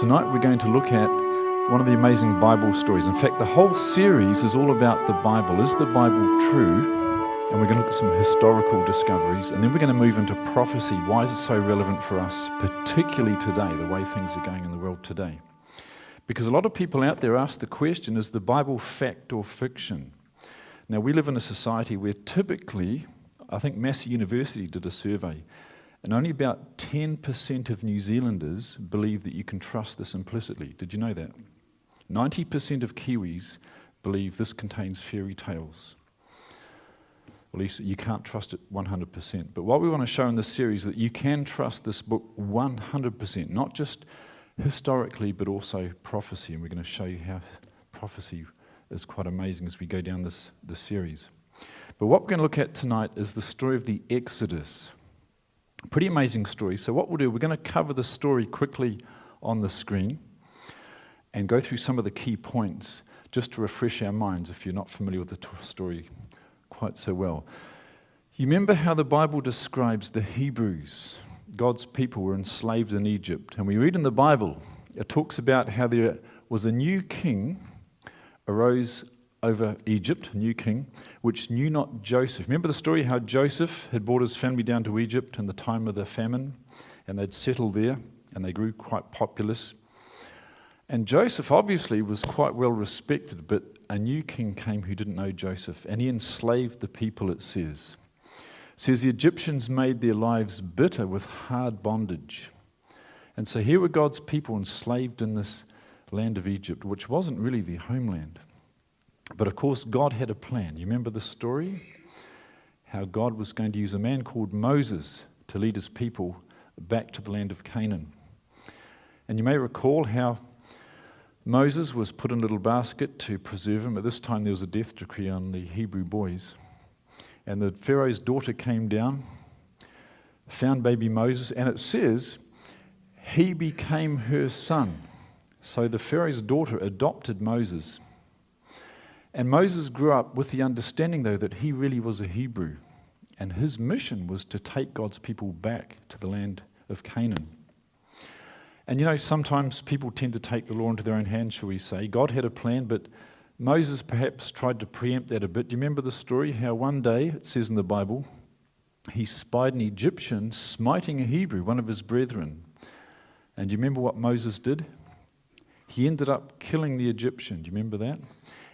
Tonight we're going to look at one of the amazing Bible stories. In fact, the whole series is all about the Bible. Is the Bible true? And we're going to look at some historical discoveries. And then we're going to move into prophecy. Why is it so relevant for us, particularly today, the way things are going in the world today? Because a lot of people out there ask the question is the Bible fact or fiction? Now, we live in a society where typically, I think Massey University did a survey, and only about 10% of New Zealanders believe that you can trust this implicitly. Did you know that? 90% of Kiwis believe this contains fairy tales. At least you can't trust it 100%. But what we want to show in this series is that you can trust this book 100%, not just historically, but also prophecy. And we're going to show you how prophecy is quite amazing as we go down this, this series. But what we're going to look at tonight is the story of the Exodus. Pretty amazing story. So, what we'll do, we're going to cover the story quickly on the screen and go through some of the key points just to refresh our minds if you're not familiar with the story quite so well. You remember how the Bible describes the Hebrews, God's people were enslaved in Egypt. And we read in the Bible, it talks about how there was a new king arose over Egypt, a new king, which knew not Joseph. Remember the story how Joseph had brought his family down to Egypt in the time of the famine, and they'd settled there, and they grew quite populous. And Joseph obviously was quite well respected, but a new king came who didn't know Joseph, and he enslaved the people, it says. It says the Egyptians made their lives bitter with hard bondage. And so here were God's people enslaved in this land of Egypt, which wasn't really their homeland. But of course, God had a plan. You remember the story? How God was going to use a man called Moses to lead his people back to the land of Canaan. And you may recall how Moses was put in a little basket to preserve him. At this time, there was a death decree on the Hebrew boys. And the Pharaoh's daughter came down, found baby Moses, and it says he became her son. So the Pharaoh's daughter adopted Moses. And Moses grew up with the understanding, though, that he really was a Hebrew. And his mission was to take God's people back to the land of Canaan. And you know, sometimes people tend to take the law into their own hands, shall we say. God had a plan, but Moses perhaps tried to preempt that a bit. Do you remember the story? How one day, it says in the Bible, he spied an Egyptian smiting a Hebrew, one of his brethren. And do you remember what Moses did? He ended up killing the Egyptian. Do you remember that?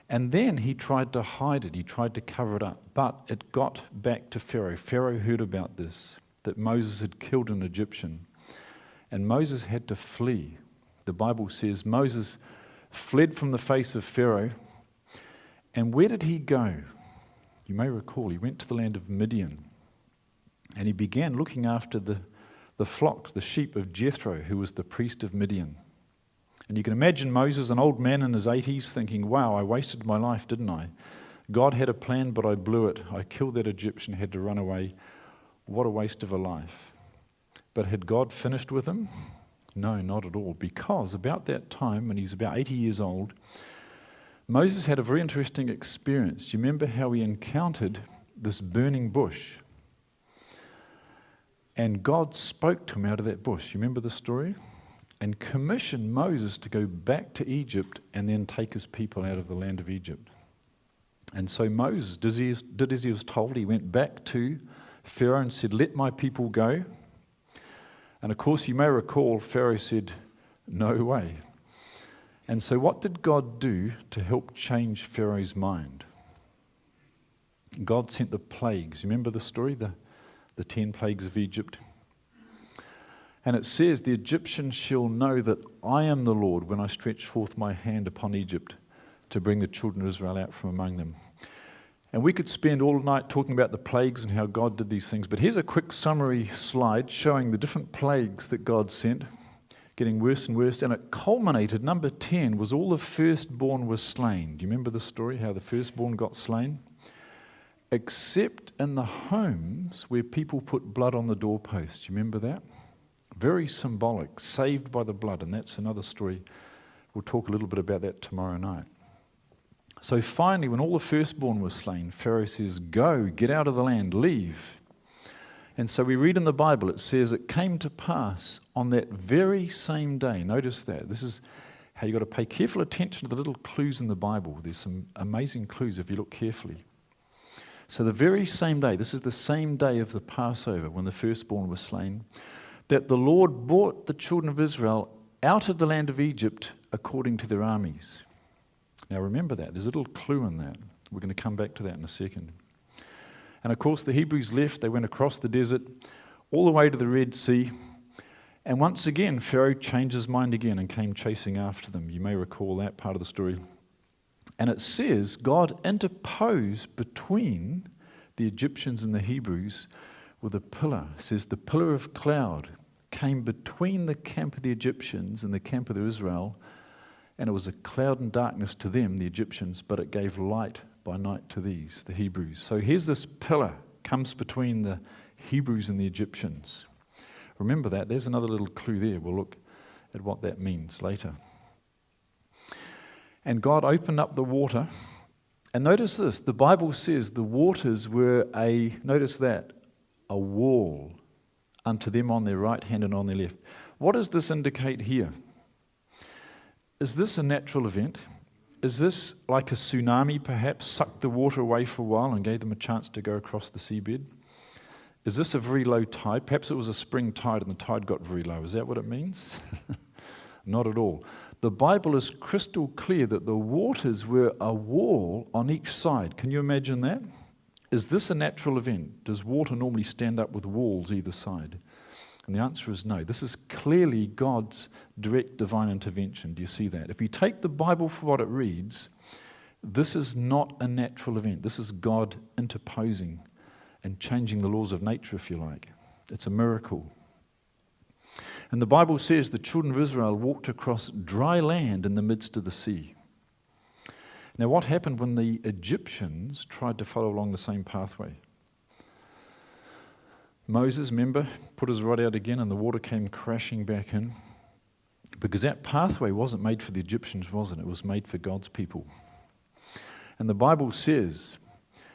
And then he tried to hide it, he tried to cover it up. But it got back to Pharaoh. Pharaoh heard about this, that Moses had killed an Egyptian. And Moses had to flee. The Bible says Moses fled from the face of Pharaoh. And where did he go? You may recall, he went to the land of Midian. And he began looking after the, the flocks, the sheep of Jethro, who was the priest of Midian. And you can imagine Moses, an old man in his 80s, thinking, wow, I wasted my life, didn't I? God had a plan, but I blew it. I killed that Egyptian, had to run away. What a waste of a life. But had God finished with him? No, not at all. Because about that time, when he's about 80 years old, Moses had a very interesting experience. Do you remember how he encountered this burning bush? And God spoke to him out of that bush. You remember the story? And commissioned Moses to go back to Egypt and then take his people out of the land of Egypt. And so Moses did as he was told. He went back to Pharaoh and said, Let my people go. And of course, you may recall, Pharaoh said, No way. And so, what did God do to help change Pharaoh's mind? God sent the plagues. Remember the story? The, the ten plagues of Egypt. And it says, The Egyptians shall know that I am the Lord when I stretch forth my hand upon Egypt to bring the children of Israel out from among them. And we could spend all night talking about the plagues and how God did these things, but here's a quick summary slide showing the different plagues that God sent, getting worse and worse. And it culminated, number 10 was all the firstborn were slain. Do you remember the story, how the firstborn got slain? Except in the homes where people put blood on the doorpost. Do you remember that? Very symbolic, saved by the blood, and that's another story. We'll talk a little bit about that tomorrow night. So finally, when all the firstborn were slain, Pharaoh says, Go, get out of the land, leave. And so we read in the Bible, it says it came to pass on that very same day. Notice that. This is how you've got to pay careful attention to the little clues in the Bible. There's some amazing clues if you look carefully. So, the very same day, this is the same day of the Passover when the firstborn was slain, that the Lord brought the children of Israel out of the land of Egypt according to their armies. Now, remember that. There's a little clue in that. We're going to come back to that in a second. And of course, the Hebrews left. They went across the desert all the way to the Red Sea. And once again, Pharaoh changed his mind again and came chasing after them. You may recall that part of the story. And it says God interposed between the Egyptians and the Hebrews with a pillar. Says the pillar of cloud came between the camp of the Egyptians and the camp of the Israel, and it was a cloud and darkness to them, the Egyptians, but it gave light by night to these, the Hebrews. So here's this pillar comes between the Hebrews and the Egyptians. Remember that. There's another little clue there. We'll look at what that means later. And God opened up the water. And notice this the Bible says the waters were a, notice that, a wall unto them on their right hand and on their left. What does this indicate here? Is this a natural event? Is this like a tsunami perhaps sucked the water away for a while and gave them a chance to go across the seabed? Is this a very low tide? Perhaps it was a spring tide and the tide got very low. Is that what it means? Not at all. The Bible is crystal clear that the waters were a wall on each side. Can you imagine that? Is this a natural event? Does water normally stand up with walls either side? And the answer is no. This is clearly God's direct divine intervention. Do you see that? If you take the Bible for what it reads, this is not a natural event. This is God interposing and changing the laws of nature, if you like. It's a miracle. And the Bible says the children of Israel walked across dry land in the midst of the sea. Now, what happened when the Egyptians tried to follow along the same pathway? Moses, remember, put his rod out again and the water came crashing back in. Because that pathway wasn't made for the Egyptians, was it? It was made for God's people. And the Bible says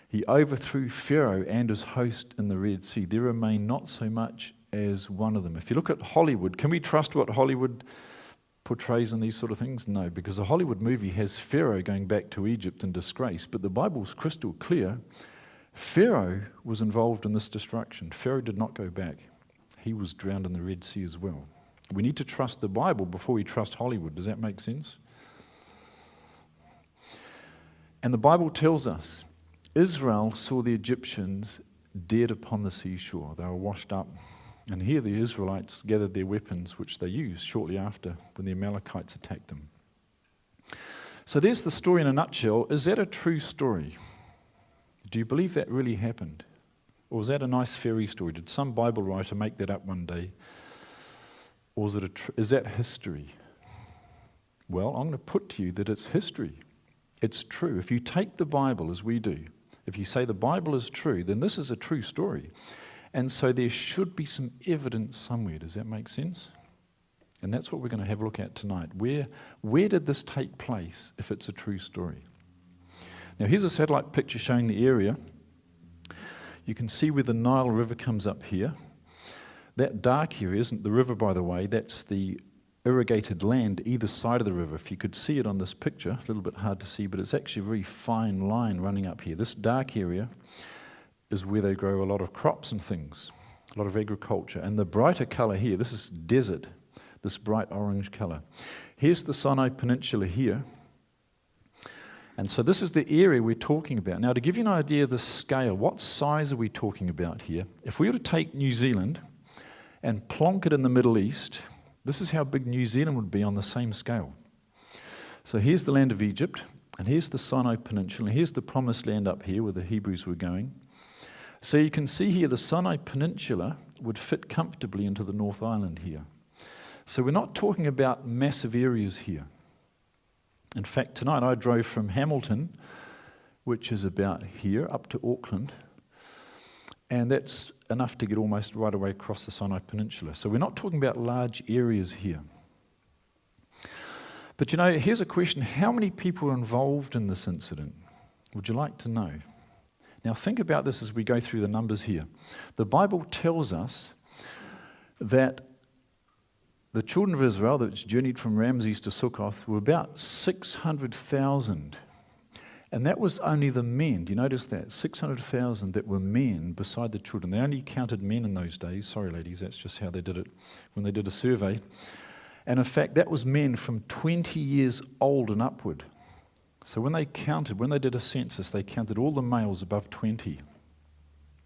he overthrew Pharaoh and his host in the Red Sea. There remained not so much as one of them. If you look at Hollywood, can we trust what Hollywood portrays in these sort of things? No, because a Hollywood movie has Pharaoh going back to Egypt in disgrace. But the Bible's crystal clear Pharaoh was involved in this destruction. Pharaoh did not go back, he was drowned in the Red Sea as well. We need to trust the Bible before we trust Hollywood. Does that make sense? And the Bible tells us Israel saw the Egyptians dead upon the seashore. They were washed up. And here the Israelites gathered their weapons, which they used shortly after when the Amalekites attacked them. So there's the story in a nutshell. Is that a true story? Do you believe that really happened? Or was that a nice fairy story? Did some Bible writer make that up one day? Or is, it a tr- is that history? Well, I'm going to put to you that it's history. It's true. If you take the Bible as we do, if you say the Bible is true, then this is a true story. And so there should be some evidence somewhere. Does that make sense? And that's what we're going to have a look at tonight. Where, where did this take place if it's a true story? Now, here's a satellite picture showing the area. You can see where the Nile River comes up here. That dark area isn't the river, by the way, that's the irrigated land either side of the river. If you could see it on this picture, a little bit hard to see, but it's actually a very fine line running up here. This dark area is where they grow a lot of crops and things, a lot of agriculture. And the brighter color here, this is desert, this bright orange color. Here's the Sinai Peninsula here. And so this is the area we're talking about. Now, to give you an idea of the scale, what size are we talking about here? If we were to take New Zealand and plonk it in the Middle East, this is how big New Zealand would be on the same scale. So here's the land of Egypt, and here's the Sinai Peninsula, and here's the promised land up here where the Hebrews were going. So you can see here the Sinai Peninsula would fit comfortably into the North Island here. So we're not talking about massive areas here. In fact, tonight I drove from Hamilton, which is about here, up to Auckland, and that's enough to get almost right away across the Sinai Peninsula. So we're not talking about large areas here. But you know, here's a question how many people were involved in this incident? Would you like to know? Now, think about this as we go through the numbers here. The Bible tells us that the children of Israel that journeyed from Ramses to Sukkoth were about 600,000. And that was only the men. Do you notice that? 600,000 that were men beside the children. They only counted men in those days. Sorry, ladies, that's just how they did it when they did a survey. And in fact, that was men from 20 years old and upward. So when they counted, when they did a census, they counted all the males above 20,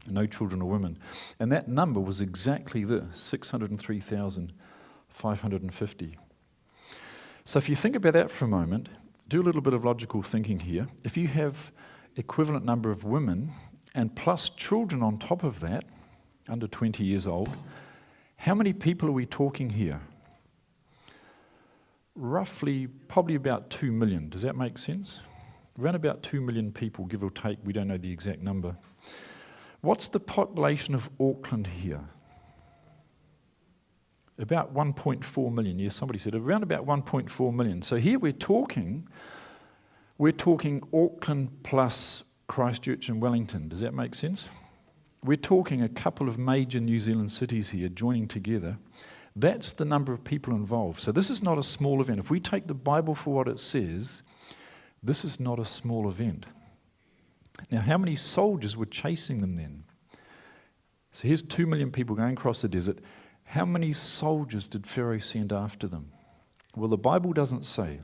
no children or women. And that number was exactly this 603,550. So if you think about that for a moment, do a little bit of logical thinking here. If you have equivalent number of women and plus children on top of that, under 20 years old, how many people are we talking here? Roughly, probably about 2 million. Does that make sense? Around about 2 million people, give or take. We don't know the exact number. What's the population of Auckland here? About 1.4 million. Yes, somebody said around about 1.4 million. So here we're talking, we're talking Auckland plus Christchurch and Wellington. Does that make sense? We're talking a couple of major New Zealand cities here joining together. That's the number of people involved. So this is not a small event. If we take the Bible for what it says, this is not a small event. Now, how many soldiers were chasing them then? So here's two million people going across the desert. How many soldiers did Pharaoh send after them? Well, the Bible doesn't say.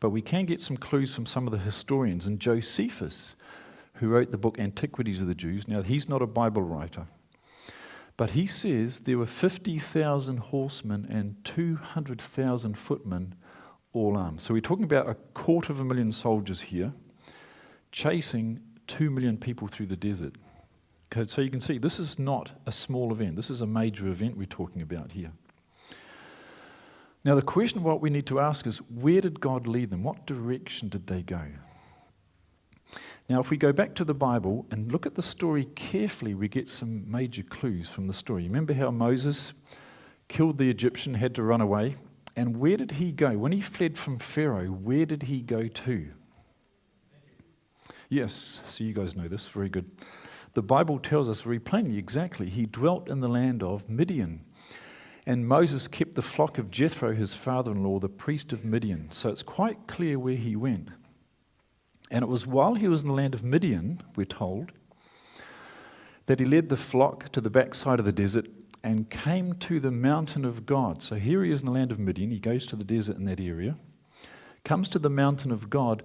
But we can get some clues from some of the historians. And Josephus, who wrote the book Antiquities of the Jews, now he's not a Bible writer, but he says there were 50,000 horsemen and 200,000 footmen all armed. So we're talking about a quarter of a million soldiers here chasing two million people through the desert. Okay, so you can see this is not a small event. This is a major event we're talking about here. Now, the question what we need to ask is where did God lead them? What direction did they go? Now, if we go back to the Bible and look at the story carefully, we get some major clues from the story. Remember how Moses killed the Egyptian, had to run away? And where did he go? When he fled from Pharaoh, where did he go to? Yes, so you guys know this, very good. The Bible tells us very plainly exactly. He dwelt in the land of Midian. And Moses kept the flock of Jethro, his father in law, the priest of Midian. So it's quite clear where he went. And it was while he was in the land of Midian, we're told, that he led the flock to the backside of the desert and came to the mountain of God. So here he is in the land of Midian. He goes to the desert in that area, comes to the mountain of God,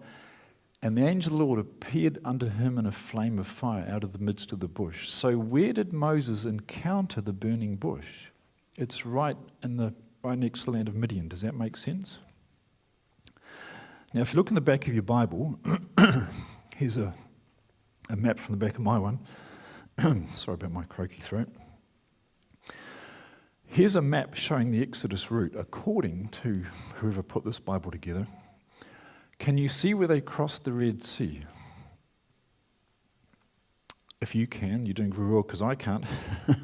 and the angel of the Lord appeared unto him in a flame of fire out of the midst of the bush. So, where did Moses encounter the burning bush? It's right in the right next to the land of Midian. Does that make sense? Now, if you look in the back of your Bible, here's a, a map from the back of my one. Sorry about my croaky throat. Here's a map showing the Exodus route according to whoever put this Bible together. Can you see where they crossed the Red Sea? If you can, you're doing very well because I can't.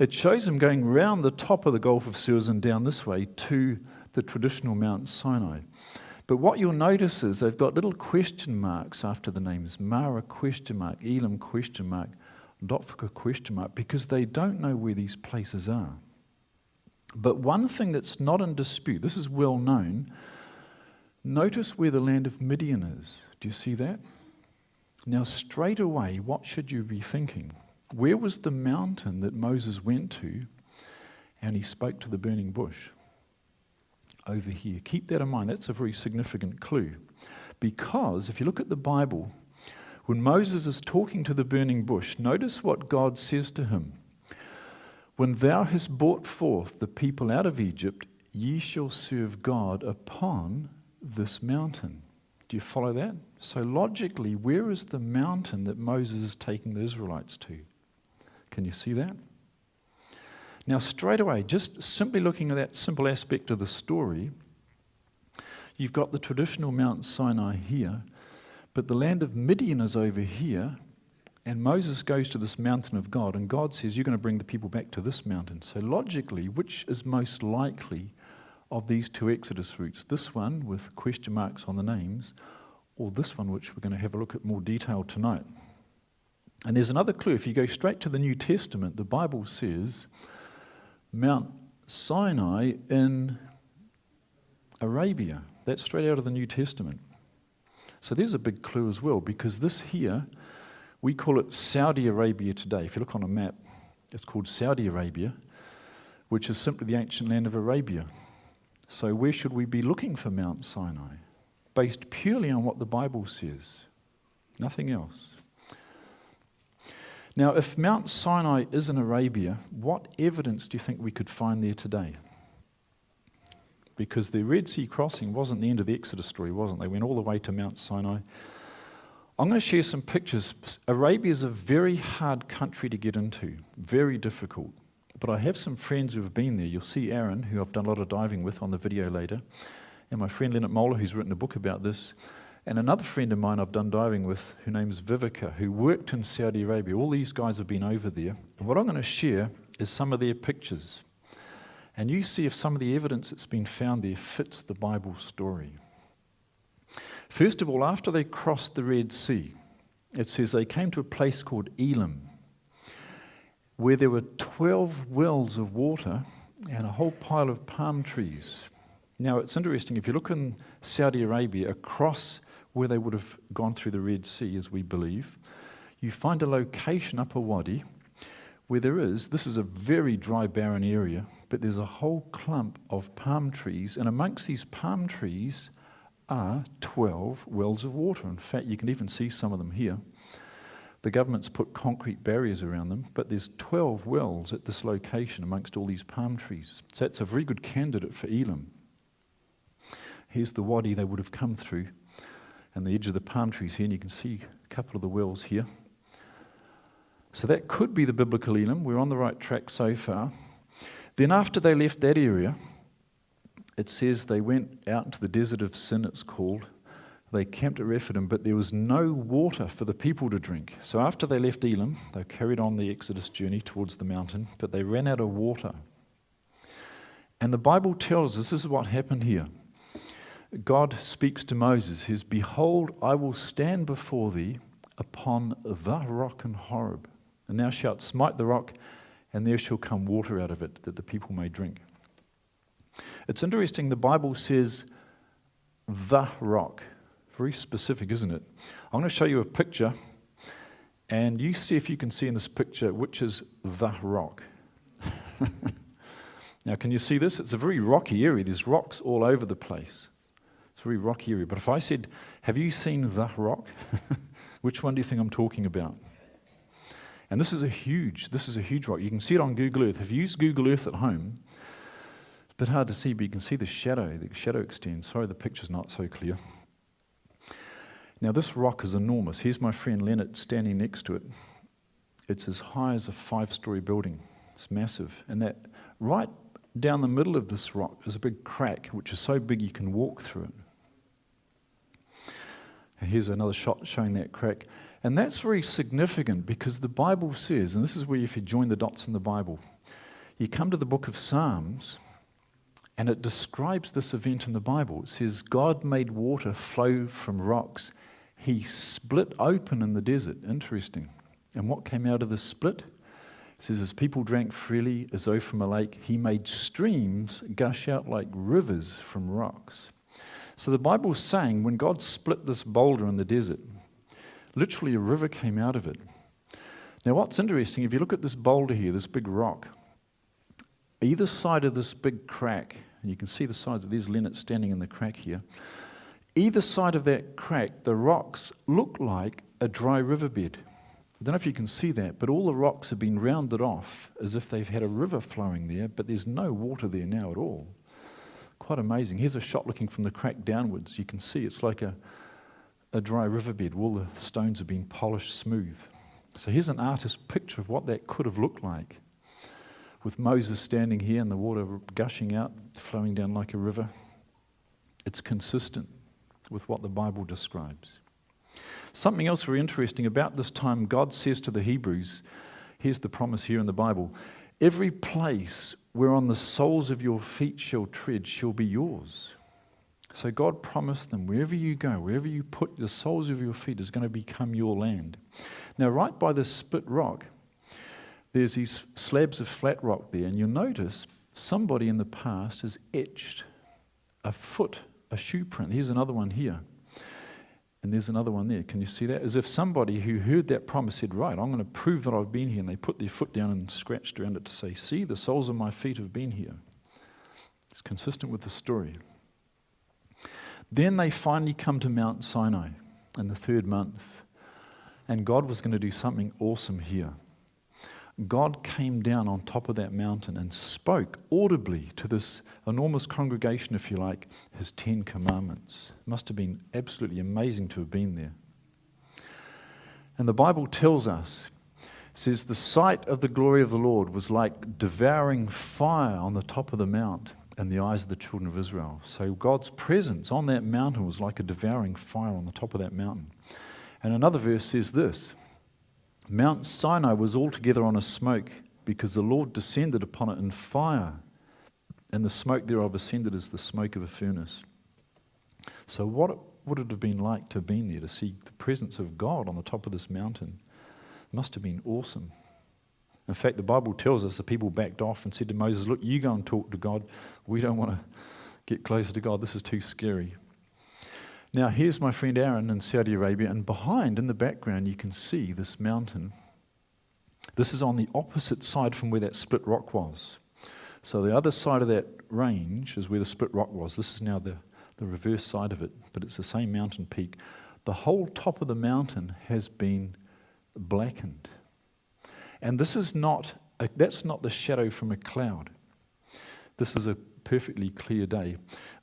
it shows them going round the top of the Gulf of Suez and down this way to the traditional Mount Sinai. But what you'll notice is they've got little question marks after the names Marah question mark, Elim question mark, Dophkah question mark, because they don't know where these places are. But one thing that's not in dispute, this is well known, Notice where the land of Midian is. Do you see that? Now, straight away, what should you be thinking? Where was the mountain that Moses went to and he spoke to the burning bush? Over here. Keep that in mind. That's a very significant clue. Because if you look at the Bible, when Moses is talking to the burning bush, notice what God says to him When thou hast brought forth the people out of Egypt, ye shall serve God upon this mountain. Do you follow that? So, logically, where is the mountain that Moses is taking the Israelites to? Can you see that? Now, straight away, just simply looking at that simple aspect of the story, you've got the traditional Mount Sinai here, but the land of Midian is over here, and Moses goes to this mountain of God, and God says, You're going to bring the people back to this mountain. So, logically, which is most likely of these two Exodus routes, this one with question marks on the names, or this one, which we're going to have a look at more detail tonight. And there's another clue. If you go straight to the New Testament, the Bible says Mount Sinai in Arabia. That's straight out of the New Testament. So there's a big clue as well, because this here, we call it Saudi Arabia today. If you look on a map, it's called Saudi Arabia, which is simply the ancient land of Arabia. So where should we be looking for Mount Sinai? Based purely on what the Bible says, nothing else. Now, if Mount Sinai is in Arabia, what evidence do you think we could find there today? Because the Red Sea crossing wasn't the end of the Exodus story, wasn't it? They went all the way to Mount Sinai. I'm going to share some pictures. Arabia is a very hard country to get into, very difficult. But I have some friends who have been there. You'll see Aaron, who I've done a lot of diving with on the video later, and my friend Leonard Moeller, who's written a book about this. And another friend of mine I've done diving with, whose name's Vivica, who worked in Saudi Arabia. All these guys have been over there. And what I'm going to share is some of their pictures. And you see if some of the evidence that's been found there fits the Bible story. First of all, after they crossed the Red Sea, it says they came to a place called Elim, where there were 12 wells of water and a whole pile of palm trees. Now, it's interesting, if you look in Saudi Arabia, across where they would have gone through the Red Sea, as we believe, you find a location up a wadi where there is, this is a very dry, barren area, but there's a whole clump of palm trees, and amongst these palm trees are 12 wells of water. In fact, you can even see some of them here. The government's put concrete barriers around them, but there's 12 wells at this location amongst all these palm trees. So that's a very good candidate for Elim. Here's the wadi they would have come through and the edge of the palm trees here, and you can see a couple of the wells here. So that could be the biblical Elim. We're on the right track so far. Then, after they left that area, it says they went out into the desert of Sin, it's called. They camped at Rephidim, but there was no water for the people to drink. So, after they left Elim, they carried on the Exodus journey towards the mountain, but they ran out of water. And the Bible tells us this is what happened here. God speaks to Moses, says, Behold, I will stand before thee upon the rock in Horeb, and thou shalt smite the rock, and there shall come water out of it, that the people may drink. It's interesting, the Bible says the rock. Very specific, isn't it? I'm going to show you a picture, and you see if you can see in this picture which is the rock. now, can you see this? It's a very rocky area. There's rocks all over the place. Very rocky area. But if I said, Have you seen the rock? Which one do you think I'm talking about? And this is a huge, this is a huge rock. You can see it on Google Earth. If you use Google Earth at home, it's a bit hard to see, but you can see the shadow. The shadow extends. Sorry, the picture's not so clear. Now, this rock is enormous. Here's my friend Leonard standing next to it. It's as high as a five story building. It's massive. And that right down the middle of this rock is a big crack, which is so big you can walk through it. Here's another shot showing that crack. And that's very significant because the Bible says, and this is where if you join the dots in the Bible, you come to the book of Psalms and it describes this event in the Bible. It says, God made water flow from rocks. He split open in the desert. Interesting. And what came out of the split? It says, As people drank freely as though from a lake, he made streams gush out like rivers from rocks. So the Bible's saying when God split this boulder in the desert, literally a river came out of it. Now, what's interesting, if you look at this boulder here, this big rock, either side of this big crack, and you can see the sides of these Leonard standing in the crack here, either side of that crack, the rocks look like a dry riverbed. I don't know if you can see that, but all the rocks have been rounded off as if they've had a river flowing there, but there's no water there now at all. Quite amazing. Here's a shot looking from the crack downwards. You can see it's like a, a dry riverbed. All the stones are being polished smooth. So here's an artist's picture of what that could have looked like. With Moses standing here and the water gushing out, flowing down like a river. It's consistent with what the Bible describes. Something else very interesting about this time, God says to the Hebrews, here's the promise here in the Bible every place whereon the soles of your feet shall tread shall be yours. So God promised them, wherever you go, wherever you put the soles of your feet is going to become your land. Now, right by this split rock, there's these slabs of flat rock there, and you'll notice somebody in the past has etched a foot, a shoe print. Here's another one here. And there's another one there. Can you see that? As if somebody who heard that promise said, Right, I'm going to prove that I've been here. And they put their foot down and scratched around it to say, See, the soles of my feet have been here. It's consistent with the story. Then they finally come to Mount Sinai in the third month. And God was going to do something awesome here. God came down on top of that mountain and spoke audibly to this enormous congregation, if you like, his Ten Commandments. It must have been absolutely amazing to have been there. And the Bible tells us, says, the sight of the glory of the Lord was like devouring fire on the top of the mount in the eyes of the children of Israel. So God's presence on that mountain was like a devouring fire on the top of that mountain. And another verse says this Mount Sinai was altogether on a smoke because the Lord descended upon it in fire, and the smoke thereof ascended as the smoke of a furnace. So, what would it have been like to have been there to see the presence of God on the top of this mountain? It must have been awesome. In fact, the Bible tells us the people backed off and said to Moses, Look, you go and talk to God. We don't want to get closer to God. This is too scary. Now, here's my friend Aaron in Saudi Arabia, and behind in the background, you can see this mountain. This is on the opposite side from where that split rock was. So, the other side of that range is where the split rock was. This is now the, the reverse side of it, but it's the same mountain peak. The whole top of the mountain has been blackened. And this is not, a, that's not the shadow from a cloud. This is a perfectly clear day.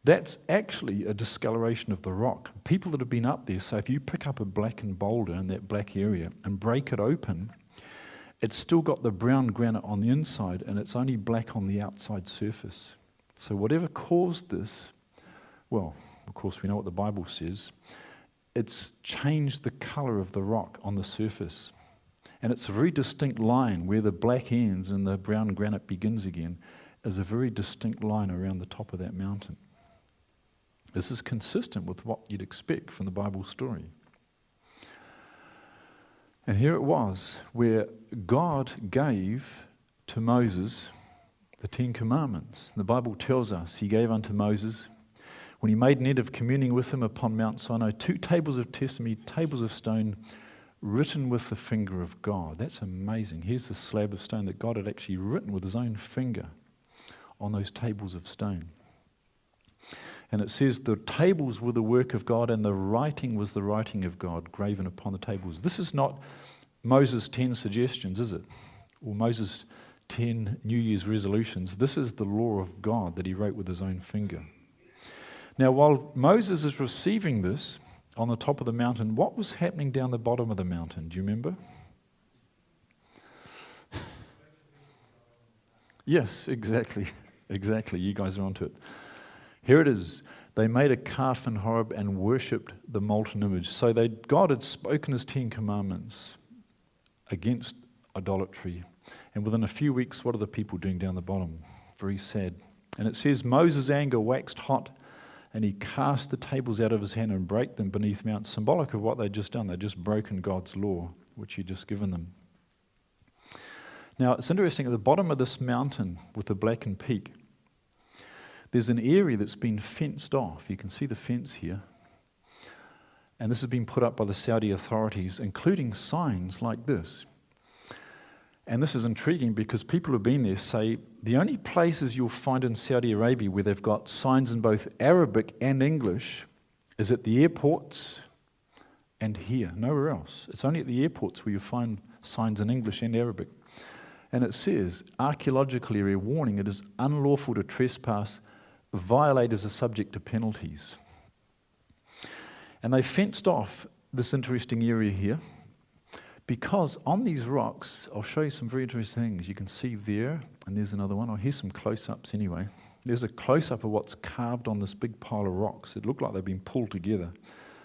That's actually a discoloration of the rock. People that have been up there say if you pick up a blackened boulder in that black area and break it open, it's still got the brown granite on the inside and it's only black on the outside surface. So, whatever caused this, well, of course, we know what the Bible says, it's changed the color of the rock on the surface. And it's a very distinct line where the black ends and the brown granite begins again is a very distinct line around the top of that mountain. This is consistent with what you'd expect from the Bible story. And here it was where God gave to Moses the Ten Commandments. The Bible tells us he gave unto Moses, when he made an end of communing with him upon Mount Sinai, two tables of testimony, tables of stone, written with the finger of God. That's amazing. Here's the slab of stone that God had actually written with his own finger on those tables of stone. And it says the tables were the work of God and the writing was the writing of God graven upon the tables. This is not Moses' 10 suggestions, is it? Or Moses' 10 New Year's resolutions. This is the law of God that he wrote with his own finger. Now, while Moses is receiving this on the top of the mountain, what was happening down the bottom of the mountain? Do you remember? Yes, exactly. Exactly. You guys are onto it. Here it is. They made a calf in Horeb and worshipped the molten image. So they, God had spoken his Ten Commandments against idolatry. And within a few weeks, what are the people doing down the bottom? Very sad. And it says, Moses' anger waxed hot, and he cast the tables out of his hand and brake them beneath Mount, symbolic of what they'd just done. They'd just broken God's law, which he'd just given them. Now, it's interesting, at the bottom of this mountain with the blackened peak, there's an area that's been fenced off. You can see the fence here. And this has been put up by the Saudi authorities, including signs like this. And this is intriguing because people who've been there say the only places you'll find in Saudi Arabia where they've got signs in both Arabic and English is at the airports and here, nowhere else. It's only at the airports where you find signs in English and Arabic. And it says, archaeological area warning, it is unlawful to trespass violators are subject to penalties. And they fenced off this interesting area here because on these rocks, I'll show you some very interesting things. You can see there, and there's another one. Oh, here's some close ups anyway. There's a close up of what's carved on this big pile of rocks. It looked like they've been pulled together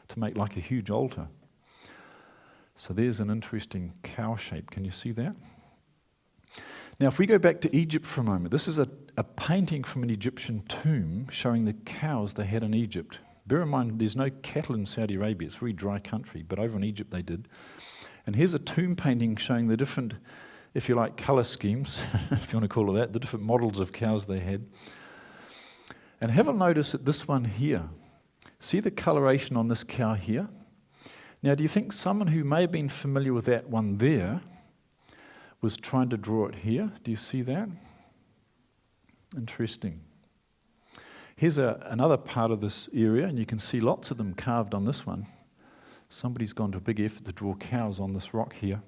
to make like a huge altar. So there's an interesting cow shape. Can you see that? Now, if we go back to Egypt for a moment, this is a, a painting from an Egyptian tomb showing the cows they had in Egypt. Bear in mind, there's no cattle in Saudi Arabia, it's a very dry country, but over in Egypt they did. And here's a tomb painting showing the different, if you like, colour schemes, if you want to call it that, the different models of cows they had. And have a notice at this one here. See the coloration on this cow here? Now, do you think someone who may have been familiar with that one there was trying to draw it here? Do you see that? Interesting. Here's a, another part of this area, and you can see lots of them carved on this one. Somebody's gone to a big effort to draw cows on this rock here.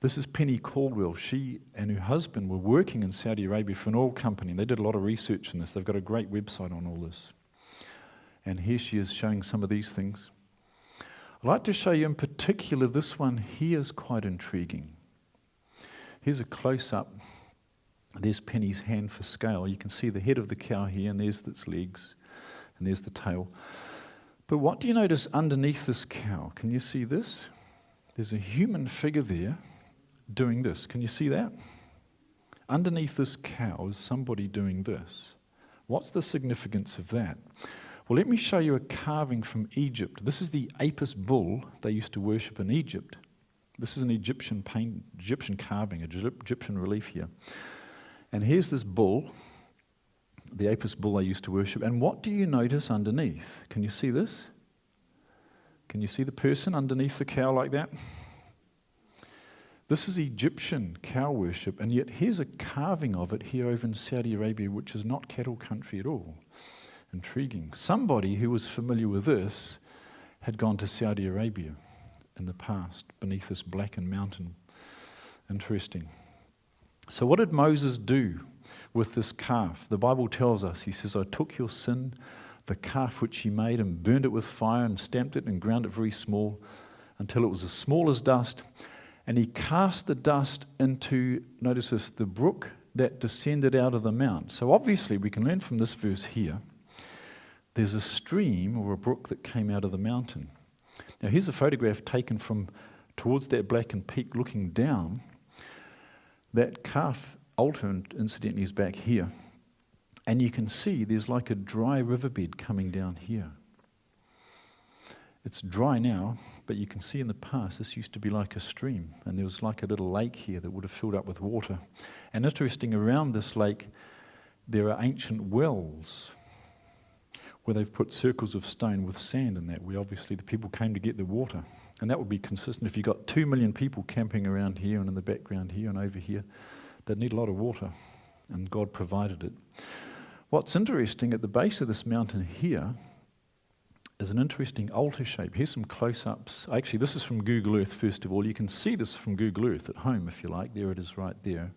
This is Penny Caldwell. She and her husband were working in Saudi Arabia for an oil company. And they did a lot of research on this. They've got a great website on all this. And here she is showing some of these things. I'd like to show you in particular this one here is quite intriguing. Here's a close up. There's Penny's hand for scale. You can see the head of the cow here, and there's its legs, and there's the tail. But what do you notice underneath this cow? Can you see this? There's a human figure there doing this. Can you see that? Underneath this cow is somebody doing this. What's the significance of that? Well, let me show you a carving from Egypt. This is the Apis bull they used to worship in Egypt. This is an Egyptian paint, Egyptian carving, a Egyptian relief here. And here's this bull, the Apis bull they used to worship. And what do you notice underneath? Can you see this? Can you see the person underneath the cow like that? This is Egyptian cow worship, and yet here's a carving of it here over in Saudi Arabia, which is not cattle country at all. Intriguing. Somebody who was familiar with this had gone to Saudi Arabia in the past beneath this blackened mountain. Interesting. So, what did Moses do with this calf? The Bible tells us, he says, I took your sin, the calf which he made, and burned it with fire, and stamped it and ground it very small until it was as small as dust. And he cast the dust into, notice this, the brook that descended out of the mount. So, obviously, we can learn from this verse here there's a stream or a brook that came out of the mountain. Now, here's a photograph taken from towards that blackened peak looking down. That calf altar, incidentally, is back here. And you can see there's like a dry riverbed coming down here. It's dry now, but you can see in the past this used to be like a stream, and there was like a little lake here that would have filled up with water. And interesting, around this lake, there are ancient wells where they've put circles of stone with sand in that, where obviously the people came to get the water. And that would be consistent if you've got two million people camping around here and in the background here and over here. They'd need a lot of water, and God provided it. What's interesting at the base of this mountain here is an interesting altar shape. Here's some close ups. Actually, this is from Google Earth, first of all. You can see this from Google Earth at home if you like. There it is right there.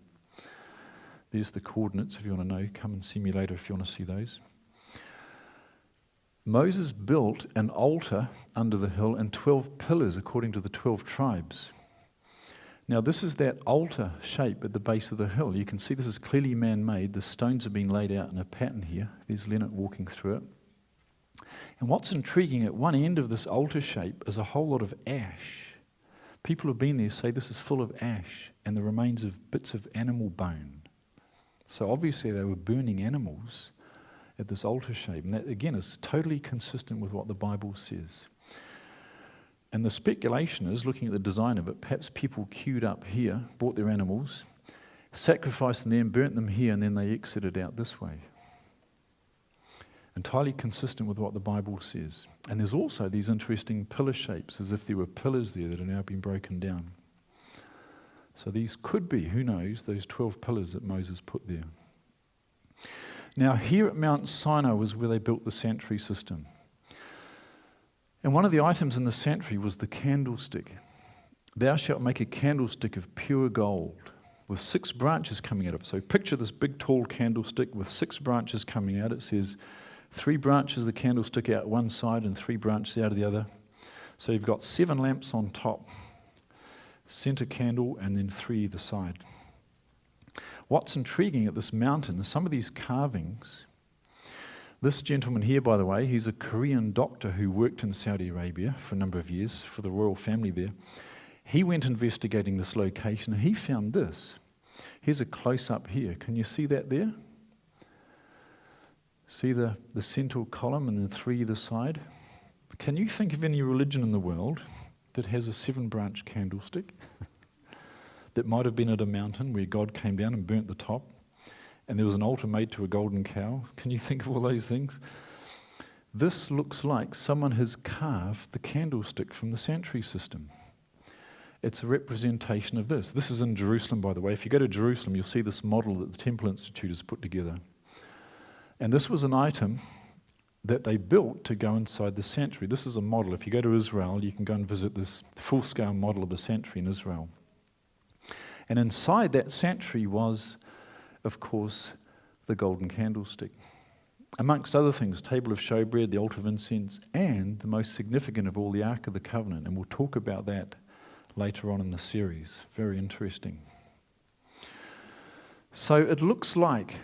There's the coordinates if you want to know. Come and see me later if you want to see those. Moses built an altar under the hill and 12 pillars according to the 12 tribes. Now, this is that altar shape at the base of the hill. You can see this is clearly man made. The stones have been laid out in a pattern here. There's Leonard walking through it. And what's intriguing, at one end of this altar shape is a whole lot of ash. People who've been there say this is full of ash and the remains of bits of animal bone. So obviously, they were burning animals at this altar shape. And that, again, is totally consistent with what the Bible says. And the speculation is, looking at the design of it, perhaps people queued up here, bought their animals, sacrificed them burnt them here, and then they exited out this way. Entirely consistent with what the Bible says. And there's also these interesting pillar shapes, as if there were pillars there that have now been broken down. So these could be, who knows, those 12 pillars that Moses put there. Now, here at Mount Sinai was where they built the sanctuary system. And one of the items in the sanctuary was the candlestick. Thou shalt make a candlestick of pure gold with six branches coming out of it. So picture this big, tall candlestick with six branches coming out. It says three branches of the candlestick out one side and three branches out of the other. So you've got seven lamps on top, center candle, and then three either side. What's intriguing at this mountain is some of these carvings. This gentleman here, by the way, he's a Korean doctor who worked in Saudi Arabia for a number of years for the royal family there. He went investigating this location and he found this. Here's a close up here. Can you see that there? See the, the central column and the three either side? Can you think of any religion in the world that has a seven branch candlestick that might have been at a mountain where God came down and burnt the top and there was an altar made to a golden cow? Can you think of all those things? This looks like someone has carved the candlestick from the sanctuary system. It's a representation of this. This is in Jerusalem, by the way. If you go to Jerusalem, you'll see this model that the Temple Institute has put together. And this was an item that they built to go inside the sanctuary. This is a model. If you go to Israel, you can go and visit this full scale model of the sanctuary in Israel. And inside that sanctuary was, of course, the golden candlestick. Amongst other things, table of showbread, the altar of incense, and the most significant of all, the Ark of the Covenant. And we'll talk about that later on in the series. Very interesting. So it looks like,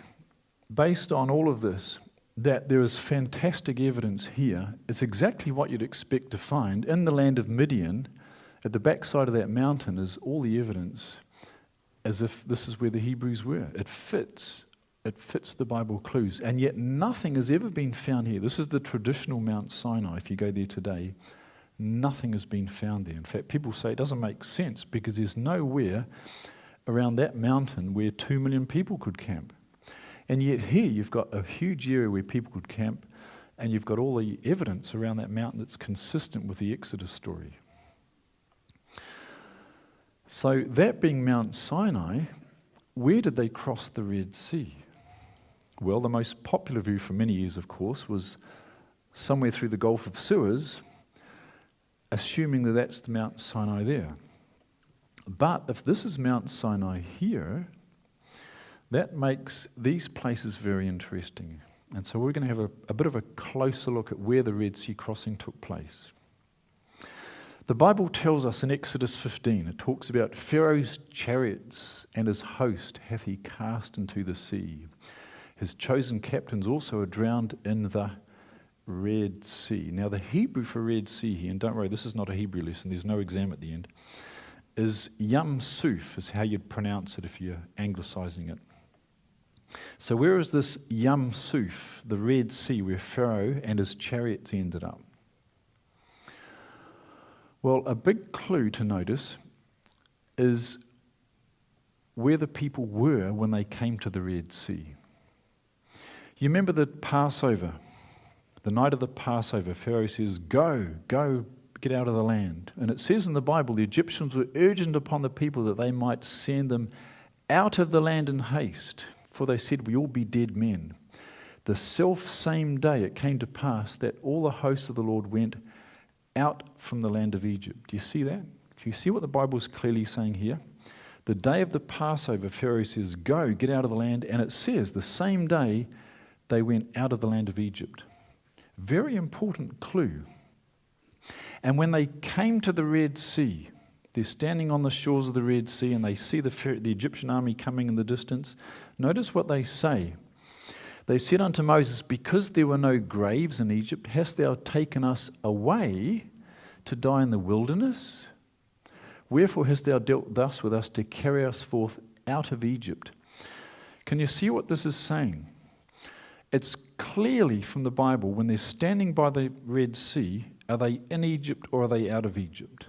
based on all of this, that there is fantastic evidence here. It's exactly what you'd expect to find. In the land of Midian, at the backside of that mountain, is all the evidence as if this is where the Hebrews were. It fits. It fits the Bible clues. And yet nothing has ever been found here. This is the traditional Mount Sinai, if you go there today. Nothing has been found there. In fact, people say it doesn't make sense because there's nowhere around that mountain where two million people could camp. And yet, here you've got a huge area where people could camp, and you've got all the evidence around that mountain that's consistent with the Exodus story. So, that being Mount Sinai, where did they cross the Red Sea? Well, the most popular view for many years, of course, was somewhere through the Gulf of Suez assuming that that's the Mount Sinai there. But if this is Mount Sinai here, that makes these places very interesting. And so we're going to have a, a, bit of a closer look at where the Red Sea crossing took place. The Bible tells us in Exodus 15, it talks about Pharaoh's chariots and his host hath he cast into the sea. His chosen captains also are drowned in the Red Sea. Now, the Hebrew for Red Sea here, and don't worry, this is not a Hebrew lesson, there's no exam at the end, is Yam Suf, is how you'd pronounce it if you're anglicizing it. So, where is this Yam Suf, the Red Sea, where Pharaoh and his chariots ended up? Well, a big clue to notice is where the people were when they came to the Red Sea. You remember the Passover the night of the Passover, Pharaoh says, Go, go, get out of the land. And it says in the Bible, the Egyptians were urgent upon the people that they might send them out of the land in haste, for they said, We all be dead men. The self same day it came to pass that all the hosts of the Lord went out from the land of Egypt. Do you see that? Do you see what the Bible is clearly saying here? The day of the Passover, Pharaoh says, Go, get out of the land. And it says, the same day they went out of the land of Egypt. Very important clue. And when they came to the Red Sea, they're standing on the shores of the Red Sea and they see the, the Egyptian army coming in the distance. Notice what they say. They said unto Moses, Because there were no graves in Egypt, hast thou taken us away to die in the wilderness? Wherefore hast thou dealt thus with us to carry us forth out of Egypt? Can you see what this is saying? It's clearly from the Bible when they're standing by the Red Sea, are they in Egypt or are they out of Egypt?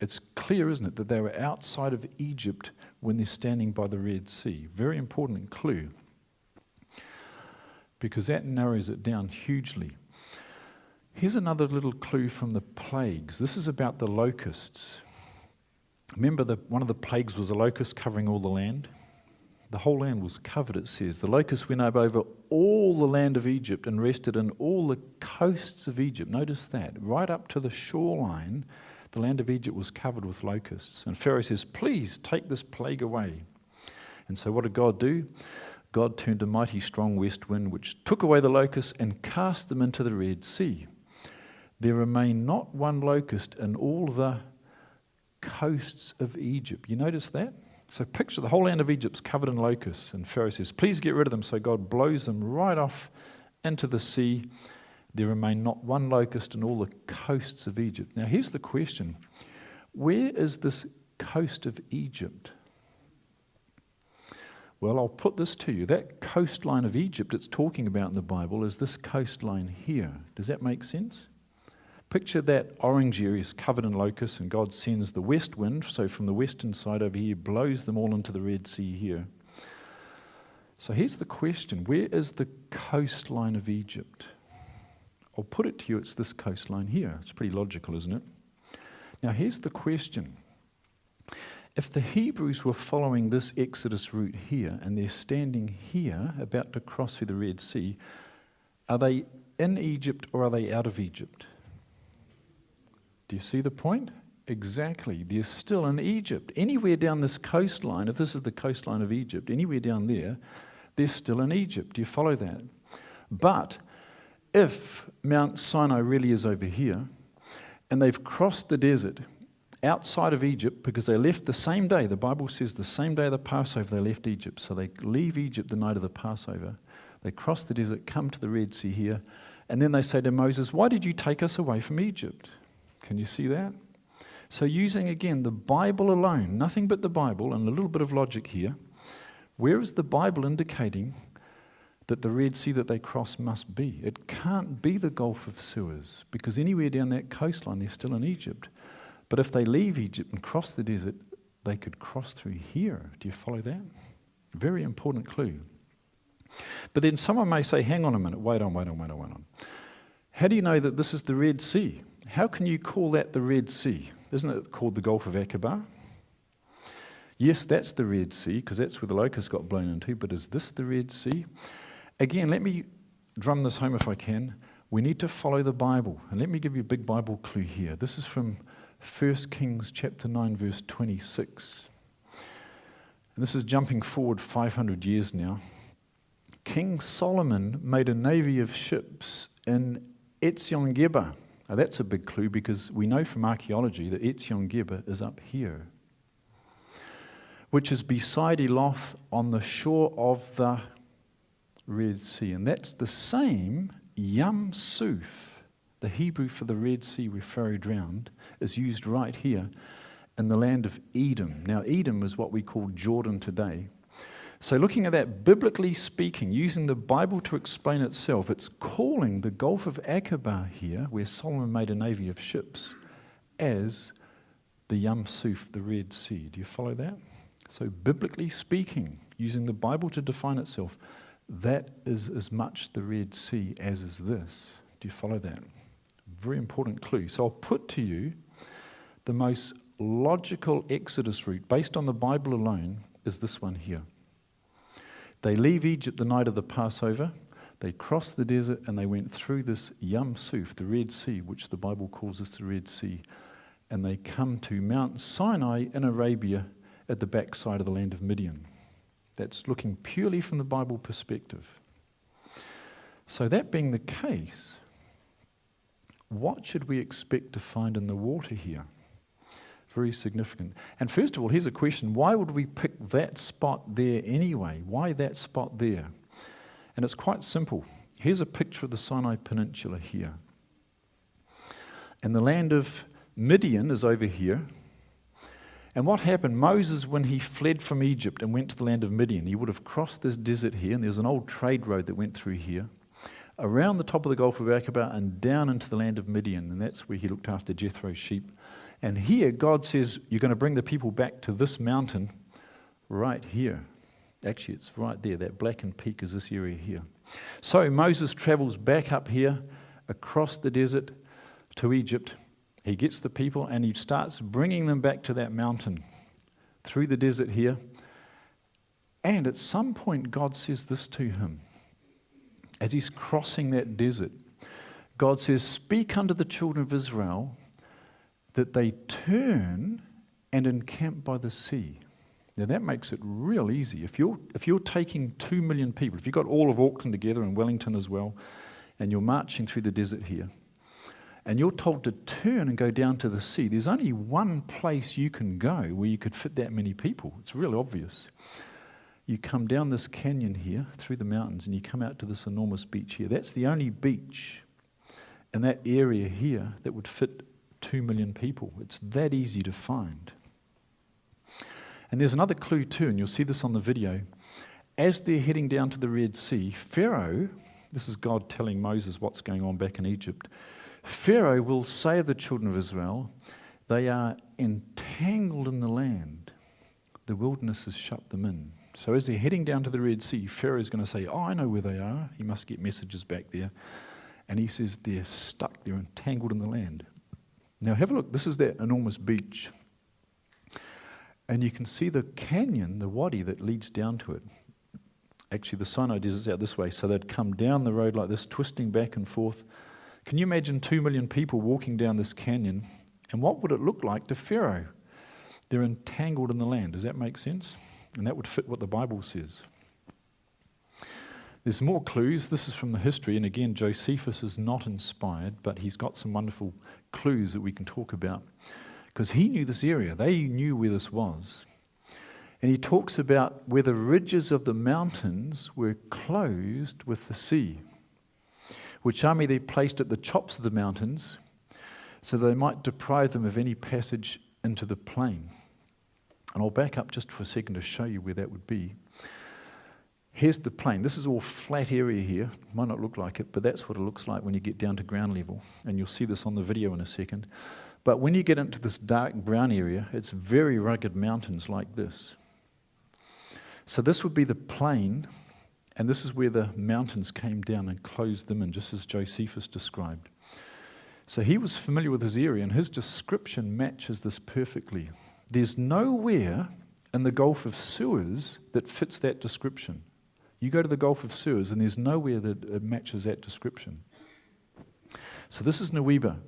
It's clear, isn't it, that they were outside of Egypt when they're standing by the Red Sea. Very important clue. Because that narrows it down hugely. Here's another little clue from the plagues. This is about the locusts. Remember, that one of the plagues was a locust covering all the land? The whole land was covered, it says. The locust went up over all the land of Egypt and rested in all the coasts of Egypt. Notice that. Right up to the shoreline, the land of Egypt was covered with locusts. And Pharaoh says, Please take this plague away. And so what did God do? God turned a mighty strong west wind which took away the locusts and cast them into the Red Sea. There remained not one locust in all the coasts of Egypt. You notice that? So picture the whole land of Egypt's covered in locusts, and Pharaoh says, Please get rid of them. So God blows them right off into the sea. There remained not one locust in all the coasts of Egypt. Now, here's the question Where is this coast of Egypt? Well, I'll put this to you. That coastline of Egypt it's talking about in the Bible is this coastline here. Does that make sense? Picture that orange area is covered in locusts, and God sends the west wind, so from the western side over here, blows them all into the Red Sea here. So here's the question Where is the coastline of Egypt? I'll put it to you, it's this coastline here. It's pretty logical, isn't it? Now, here's the question. If the Hebrews were following this Exodus route here and they're standing here about to cross through the Red Sea, are they in Egypt or are they out of Egypt? Do you see the point? Exactly. They're still in Egypt. Anywhere down this coastline, if this is the coastline of Egypt, anywhere down there, they're still in Egypt. Do you follow that? But if Mount Sinai really is over here, and they've crossed the desert outside of Egypt because they left the same day, the Bible says the same day of the Passover they left Egypt. So they leave Egypt the night of the Passover. They cross the desert, come to the Red Sea here, and then they say to Moses, Why did you take us away from Egypt? Can you see that? So, using again the Bible alone, nothing but the Bible, and a little bit of logic here, where is the Bible indicating that the Red Sea that they cross must be? It can't be the Gulf of Suez, because anywhere down that coastline they're still in Egypt. But if they leave Egypt and cross the desert, they could cross through here. Do you follow that? Very important clue. But then someone may say, hang on a minute, wait on, wait on, wait on, wait on. How do you know that this is the Red Sea? How can you call that the Red Sea? Isn't it called the Gulf of Aqaba? Yes, that's the Red Sea, because that's where the locusts got blown into, but is this the Red Sea? Again, let me drum this home if I can. We need to follow the Bible. And let me give you a big Bible clue here. This is from 1 Kings chapter 9, verse 26. And this is jumping forward 500 years now. King Solomon made a navy of ships in Etzion Geber. Now that's a big clue because we know from archaeology that Etzion Geber is up here, which is beside Eloth on the shore of the Red Sea. And that's the same Yam Suf, the Hebrew for the Red Sea where Pharaoh drowned, is used right here in the land of Edom. Now, Edom is what we call Jordan today. So, looking at that, biblically speaking, using the Bible to explain itself, it's calling the Gulf of Aqaba here, where Solomon made a navy of ships, as the Yam Suf, the Red Sea. Do you follow that? So, biblically speaking, using the Bible to define itself, that is as much the Red Sea as is this. Do you follow that? Very important clue. So I'll put to you the most logical Exodus route, based on the Bible alone, is this one here. They leave Egypt the night of the Passover. They cross the desert and they went through this Yam Suf, the Red Sea, which the Bible calls us the Red Sea. And they come to Mount Sinai in Arabia at the backside of the land of Midian. That's looking purely from the Bible perspective. So, that being the case, what should we expect to find in the water here? Very significant. And first of all, here's a question why would we pick that spot there anyway? Why that spot there? And it's quite simple. Here's a picture of the Sinai Peninsula here. And the land of Midian is over here. And what happened? Moses, when he fled from Egypt and went to the land of Midian, he would have crossed this desert here, and there's an old trade road that went through here, around the top of the Gulf of Aqaba and down into the land of Midian, and that's where he looked after Jethro's sheep. And here, God says, You're going to bring the people back to this mountain right here. Actually, it's right there. That blackened peak is this area here. So Moses travels back up here across the desert to Egypt he gets the people and he starts bringing them back to that mountain through the desert here. And at some point, God says this to him as he's crossing that desert. God says, Speak unto the children of Israel that they turn and encamp by the sea. Now that makes it real easy. If you're, if you're taking two million people, if you've got all of Auckland together and Wellington as well, and you're marching through the desert here, and you're told to turn and go down to the sea, there's only one place you can go where you could fit that many people. It's really obvious. You come down this canyon here through the mountains and you come out to this enormous beach here. That's the only beach in that area here that would fit two million people. It's that easy to find. And there's another clue too, and you'll see this on the video. as they're heading down to the Red Sea, Pharaoh, this is God telling Moses what's going on back in Egypt, Pharaoh will say of the children of Israel, they are entangled in the land. The wilderness has shut them in. So as they're heading down to the Red Sea, Pharaoh is going to say, Oh, I know where they are. He must get messages back there. And he says, They're stuck, they're entangled in the land. Now have a look. This is that enormous beach. And you can see the canyon, the wadi that leads down to it. Actually, the Sinai desert's out this way, so they'd come down the road like this, twisting back and forth. Can you imagine two million people walking down this canyon? And what would it look like to Pharaoh? They're entangled in the land. Does that make sense? And that would fit what the Bible says. There's more clues. This is from the history, and again, Josephus is not inspired, but he's got some wonderful clues that we can talk about. Because he knew this area, they knew where this was. And he talks about where the ridges of the mountains were closed with the sea, which army they placed at the tops of the mountains so they might deprive them of any passage into the plain. And I'll back up just for a second to show you where that would be. Here's the plain. This is all flat area here. Might not look like it, but that's what it looks like when you get down to ground level. And you'll see this on the video in a second. But when you get into this dark brown area, it's very rugged mountains like this. So this would be the plain, and this is where the mountains came down and closed them in, just as Josephus described. So he was familiar with his area, and his description matches this perfectly. There's nowhere in the Gulf of Suez that fits that description. You go to the Gulf of Suez, and there's nowhere that matches that description. So this is Nuweiba.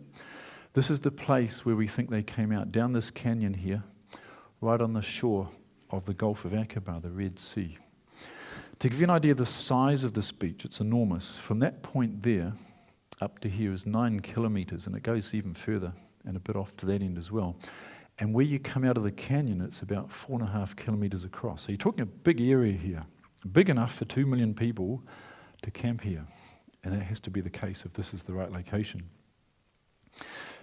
This is the place where we think they came out, down this canyon here, right on the shore of the Gulf of Aqaba, the Red Sea. To give you an idea of the size of this beach, it's enormous. From that point there up to here is nine kilometres, and it goes even further and a bit off to that end as well. And where you come out of the canyon, it's about four and a half kilometres across. So you're talking a big area here, big enough for two million people to camp here. And that has to be the case if this is the right location.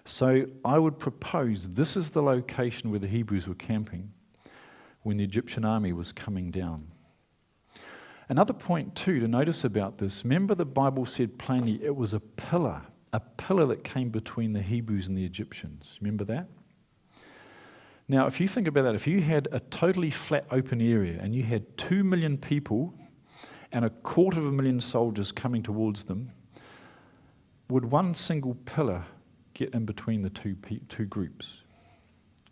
So I would propose this is the location where the Hebrews were camping when the Egyptian army was coming down. Another point, too, to notice about this remember, the Bible said plainly it was a pillar, a pillar that came between the Hebrews and the Egyptians. Remember that? Now, if you think about that, if you had a totally flat open area and you had two million people and a quarter of a million soldiers coming towards them, would one single pillar get in between the two, two groups?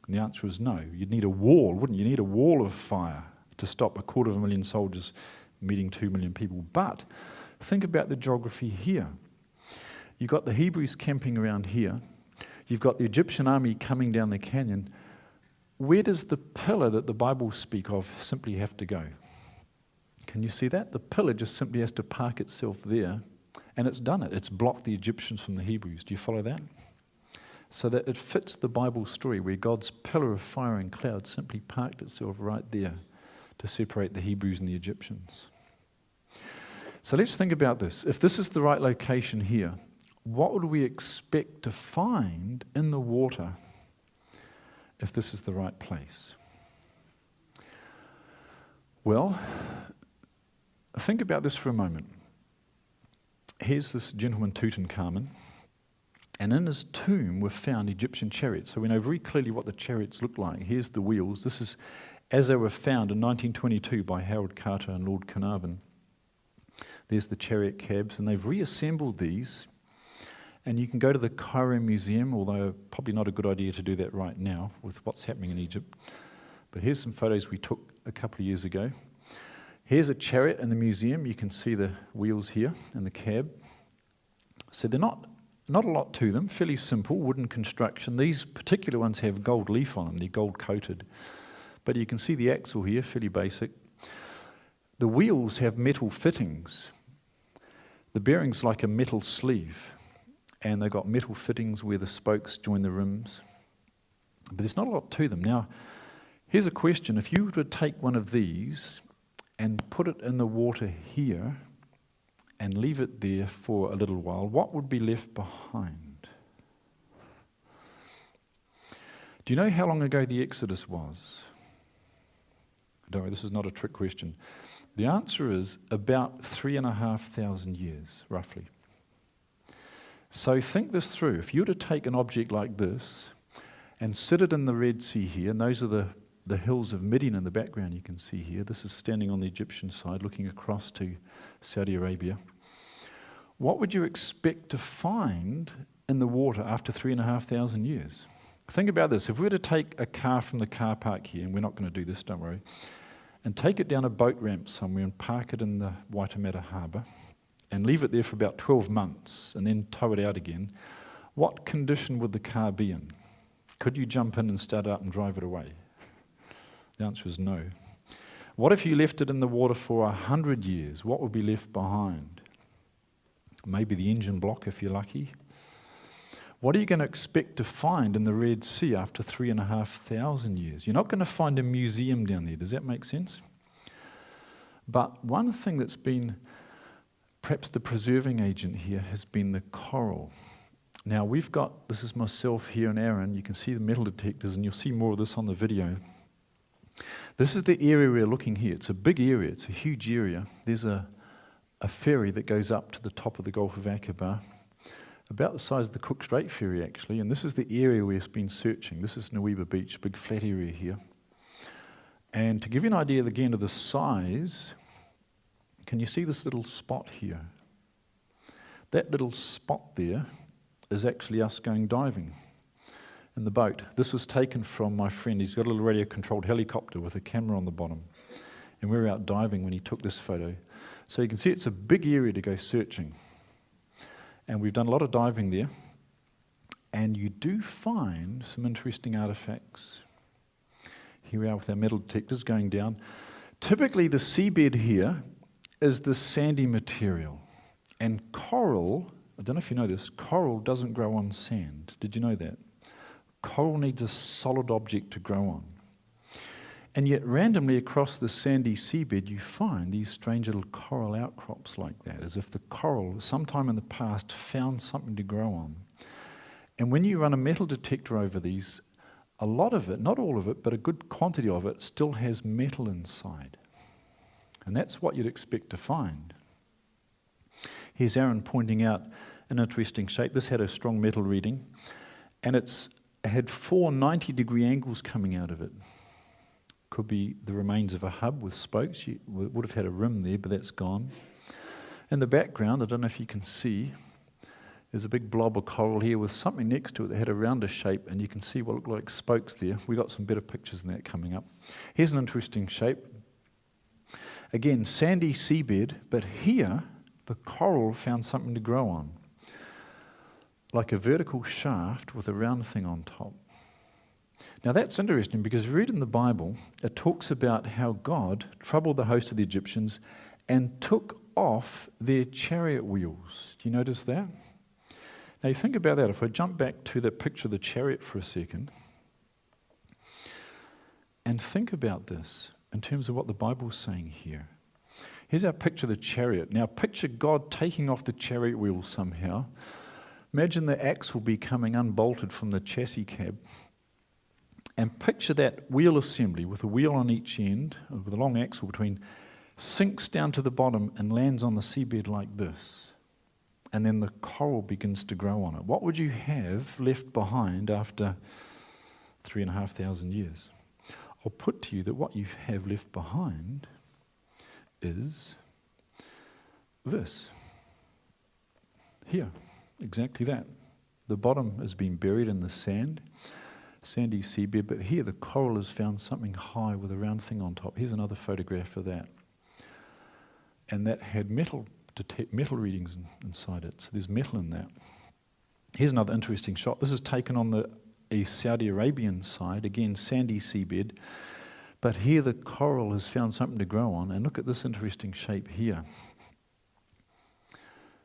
And the answer is no. You'd need a wall, wouldn't you? You need a wall of fire to stop a quarter of a million soldiers meeting two million people. But think about the geography here. You've got the Hebrews camping around here. You've got the Egyptian army coming down the canyon where does the pillar that the Bible speak of simply have to go? Can you see that? The pillar just simply has to park itself there, and it's done it. It's blocked the Egyptians from the Hebrews. Do you follow that? So that it fits the Bible story where God's pillar of fire and cloud simply parked itself right there to separate the Hebrews and the Egyptians. So let's think about this. If this is the right location here, what would we expect to find in the water if this is the right place? Well, think about this for a moment. Here's this gentleman, Tutankhamun, and in his tomb were found Egyptian chariots. So we know very clearly what the chariots look like. Here's the wheels. This is as they were found in 1922 by Howard Carter and Lord Carnarvon. There's the chariot cabs, and they've reassembled these and you can go to the Cairo Museum, although probably not a good idea to do that right now with what's happening in Egypt. But here's some photos we took a couple of years ago. Here's a chariot in the museum. You can see the wheels here and the cab. So they're not, not a lot to them, fairly simple wooden construction. These particular ones have gold leaf on them, they're gold coated. But you can see the axle here, fairly basic. The wheels have metal fittings. The bearing's like a metal sleeve and they've got metal fittings where the spokes join the rims. But there's not a lot to them. Now, here's a question. If you were to take one of these and put it in the water here and leave it there for a little while, what would be left behind? Do you know how long ago the Exodus was? Don't worry, this is not a trick question. The answer is about three and a half thousand years, roughly. So think this through. If you were to take an object like this and sit it in the Red Sea here, and those are the, the hills of Midian in the background you can see here. This is standing on the Egyptian side looking across to Saudi Arabia. What would you expect to find in the water after three and a half thousand years? Think about this. If we were to take a car from the car park here, and we're not going to do this, don't worry, and take it down a boat ramp somewhere and park it in the Waitemata harbour and leave it there for about 12 months and then tow it out again, what condition would the car be in? Could you jump in and start up and drive it away? The answer is no. What if you left it in the water for a hundred years? What would be left behind? Maybe the engine block if you're lucky. What are you going to expect to find in the Red Sea after three and a half thousand years? You're not going to find a museum down there. Does that make sense? But one thing that's been perhaps the preserving agent here has been the coral. Now we've got, this is myself here and Aaron, you can see the metal detectors and you'll see more of this on the video. This is the area we're looking here. It's a big area, it's a huge area. There's a, a ferry that goes up to the top of the Gulf of Aqaba about the size of the Cook Strait Ferry, actually, and this is the area we've been searching. This is Nuweiba Beach, big flat area here. And to give you an idea again of the size, can you see this little spot here? That little spot there is actually us going diving in the boat. This was taken from my friend. He's got a little radio controlled helicopter with a camera on the bottom. And we were out diving when he took this photo. So you can see it's a big area to go searching. And we've done a lot of diving there. And you do find some interesting artifacts. Here we are with our metal detectors going down. Typically, the seabed here is the sandy material. And coral, I don't know if you know this, coral doesn't grow on sand. Did you know that? Coral needs a solid object to grow on. And yet, randomly across the sandy seabed, you find these strange little coral outcrops like that, as if the coral, sometime in the past, found something to grow on. And when you run a metal detector over these, a lot of it, not all of it, but a good quantity of it, still has metal inside. And that's what you'd expect to find. Here's Aaron pointing out an interesting shape. This had a strong metal reading, and it's, it had four 90 degree angles coming out of it. Could be the remains of a hub with spokes. You would have had a rim there, but that's gone. In the background, I don't know if you can see, there's a big blob of coral here with something next to it that had a rounder shape, and you can see what look like spokes there. We got some better pictures than that coming up. Here's an interesting shape. Again, sandy seabed, but here the coral found something to grow on, like a vertical shaft with a round thing on top. Now that's interesting because read in the Bible, it talks about how God troubled the host of the Egyptians and took off their chariot wheels. Do you notice that? Now you think about that. If I jump back to that picture of the chariot for a second and think about this in terms of what the Bible's saying here. Here's our picture of the chariot. Now picture God taking off the chariot wheels somehow. Imagine the axle be coming unbolted from the chassis cab and picture that wheel assembly with a wheel on each end, uh, with a long axle between, sinks down to the bottom and lands on the seabed like this. And then the coral begins to grow on it. What would you have left behind after three and a half thousand years? I'll put to you that what you have left behind is this. Here, exactly that. The bottom has been buried in the sand sandy seabed, but here the coral has found something high with a round thing on top. Here's another photograph of that. And that had metal, metal readings in, inside it, so there's metal in that. Here's another interesting shot. This is taken on the a Saudi Arabian side, again sandy seabed, but here the coral has found something to grow on, and look at this interesting shape here.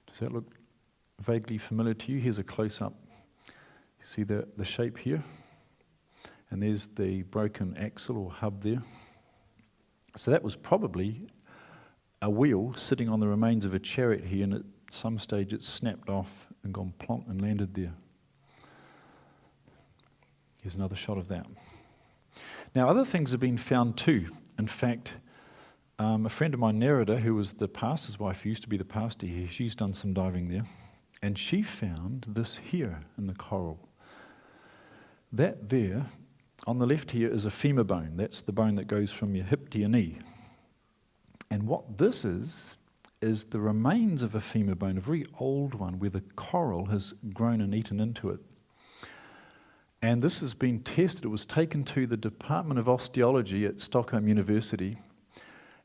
Does that look vaguely familiar to you? Here's a close-up. You see the, the shape here? And there's the broken axle or hub there. So that was probably a wheel sitting on the remains of a chariot here, and at some stage it snapped off and gone plonk and landed there. Here's another shot of that. Now, other things have been found too. In fact, Um, a friend of mine, Nerida, who was the pastor's wife, who used to be the pastor here, she's done some diving there, and she found this here in the coral. That there, on the left here, is a femur bone. That's the bone that goes from your hip to your knee. And what this is, is the remains of a femur bone, a very old one, where the coral has grown and eaten into it. And this has been tested. It was taken to the Department of Osteology at Stockholm University,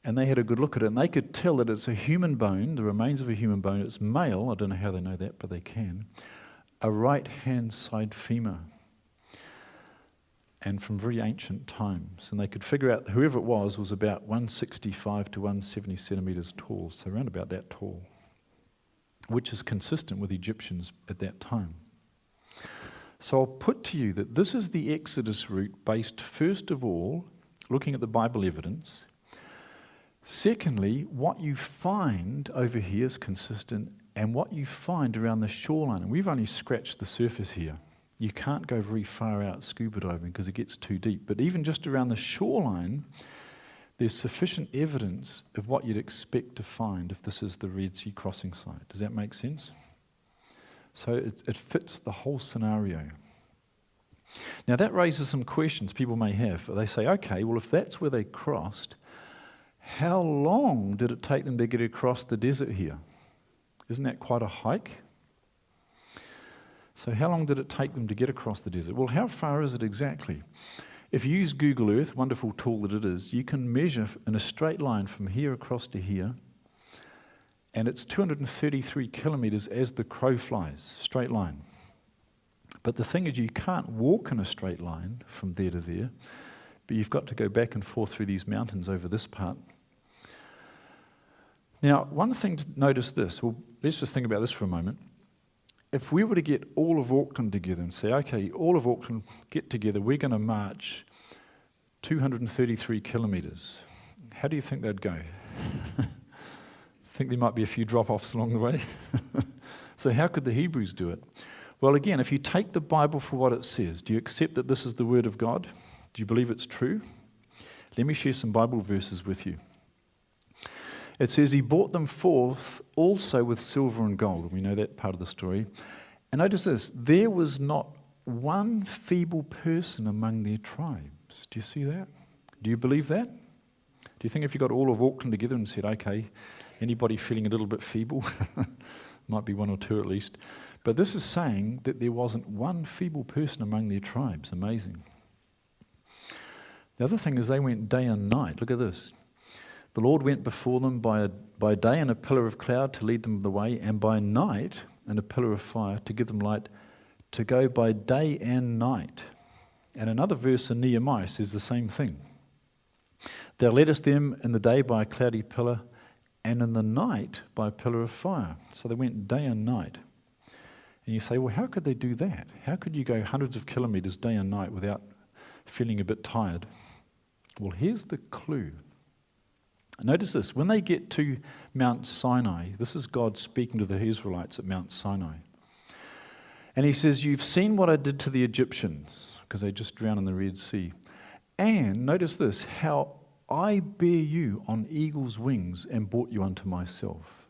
and they had a good look at it, and they could tell that it's a human bone, the remains of a human bone. It's male. I don't know how they know that, but they can. A right hand side femur and from very ancient times. And they could figure out whoever it was was about 165 to 170 centimetres tall, so around about that tall, which is consistent with Egyptians at that time. So I'll put to you that this is the Exodus route based, first of all, looking at the Bible evidence. Secondly, what you find over here is consistent, and what you find around the shoreline. And we've only scratched the surface here you can't go very far out scuba diving because it gets too deep. But even just around the shoreline, there's sufficient evidence of what you'd expect to find if this is the Red Sea crossing site. Does that make sense? So it, it fits the whole scenario. Now that raises some questions people may have. They say, okay, well, if that's where they crossed, how long did it take them to get across the desert here? Isn't that quite a hike? So, how long did it take them to get across the desert? Well, how far is it exactly? If you use Google Earth, wonderful tool that it is, you can measure in a straight line from here across to here, and it's 233 kilometers as the crow flies, straight line. But the thing is, you can't walk in a straight line from there to there, but you've got to go back and forth through these mountains over this part. Now, one thing to notice this, well, let's just think about this for a moment if we were to get all of Auckland together and say, okay, all of Auckland get together, we're going to march 233 kilometres, how do you think they'd go? think there might be a few drop offs along the way? so, how could the Hebrews do it? Well, again, if you take the Bible for what it says, do you accept that this is the Word of God? Do you believe it's true? Let me share some Bible verses with you. It says, He brought them forth also with silver and gold. We know that part of the story. And notice this there was not one feeble person among their tribes. Do you see that? Do you believe that? Do you think if you got all of Auckland together and said, okay, anybody feeling a little bit feeble? Might be one or two at least. But this is saying that there wasn't one feeble person among their tribes. Amazing. The other thing is they went day and night. Look at this. The Lord went before them by, a, by day in a pillar of cloud to lead them the way, and by night in a pillar of fire to give them light, to go by day and night. And another verse in Nehemiah says the same thing. Thou leddest them in the day by a cloudy pillar, and in the night by a pillar of fire. So they went day and night. And you say, well, how could they do that? How could you go hundreds of kilometers day and night without feeling a bit tired? Well, here's the clue Notice this when they get to Mount Sinai, this is God speaking to the Israelites at Mount Sinai. And he says, You've seen what I did to the Egyptians, because they just drowned in the Red Sea. And notice this how I bear you on eagle's wings and brought you unto myself.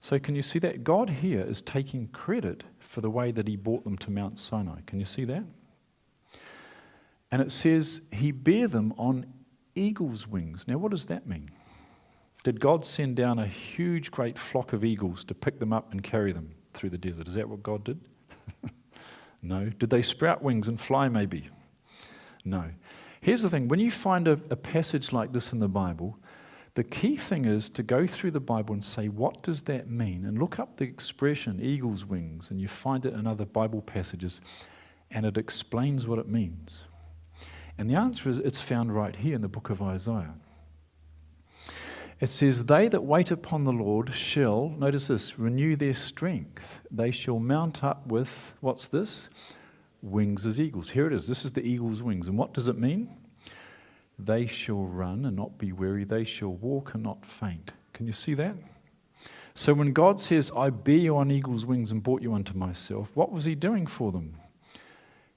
So, can you see that? God here is taking credit for the way that he brought them to Mount Sinai. Can you see that? And it says, He bear them on eagle's wings. Now, what does that mean? Did God send down a huge, great flock of eagles to pick them up and carry them through the desert? Is that what God did? no. Did they sprout wings and fly, maybe? No. Here's the thing when you find a, a passage like this in the Bible, the key thing is to go through the Bible and say, what does that mean? And look up the expression eagle's wings, and you find it in other Bible passages, and it explains what it means. And the answer is it's found right here in the book of Isaiah. It says, They that wait upon the Lord shall, notice this, renew their strength. They shall mount up with, what's this? Wings as eagles. Here it is. This is the eagle's wings. And what does it mean? They shall run and not be weary. They shall walk and not faint. Can you see that? So when God says, I bear you on eagle's wings and brought you unto myself, what was he doing for them?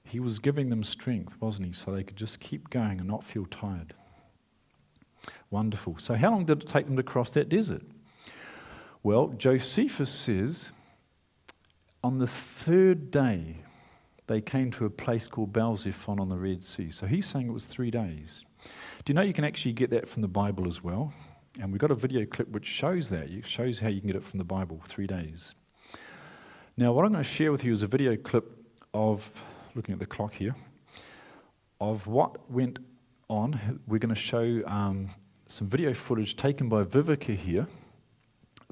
He was giving them strength, wasn't he? So they could just keep going and not feel tired. Wonderful. So, how long did it take them to cross that desert? Well, Josephus says on the third day they came to a place called Baal-zephon on the Red Sea. So he's saying it was three days. Do you know you can actually get that from the Bible as well? And we've got a video clip which shows that. It shows how you can get it from the Bible, three days. Now, what I'm going to share with you is a video clip of, looking at the clock here, of what went on. We're going to show um, some video footage taken by Vivica here.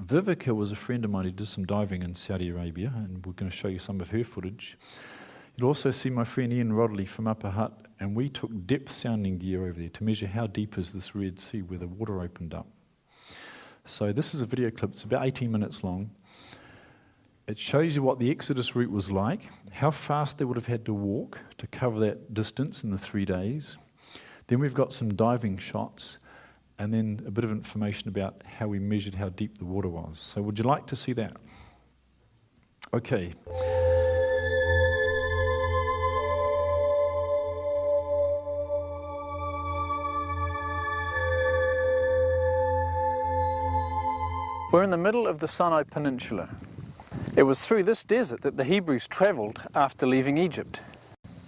Vivica was a friend of mine who did some diving in Saudi Arabia, and we're going to show you some of her footage. You'll also see my friend Ian Rodley from Upper Hutt, and we took depth sounding gear over there to measure how deep is this Red Sea where the water opened up. So this is a video clip, it's about 18 minutes long. It shows you what the Exodus route was like, how fast they would have had to walk to cover that distance in the three days. Then we've got some diving shots, and then a bit of information about how we measured how deep the water was. So would you like to see that? Okay. We're in the middle of the Sinai Peninsula. It was through this desert that the Hebrews travelled after leaving Egypt.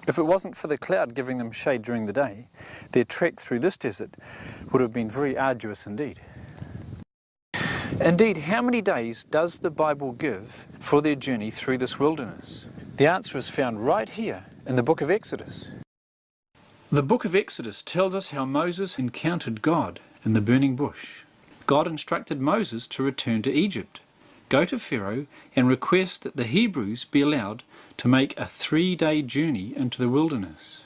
If it wasn't for the cloud giving them shade during the day, their trek through this desert would have been very arduous indeed. Indeed, how many days does the Bible give for their journey through this wilderness? The answer is found right here in the book of Exodus. The book of Exodus tells us how Moses encountered God in the burning bush. God instructed Moses to return to Egypt, go to Pharaoh and request that the Hebrews be allowed to make a three-day journey into the wilderness.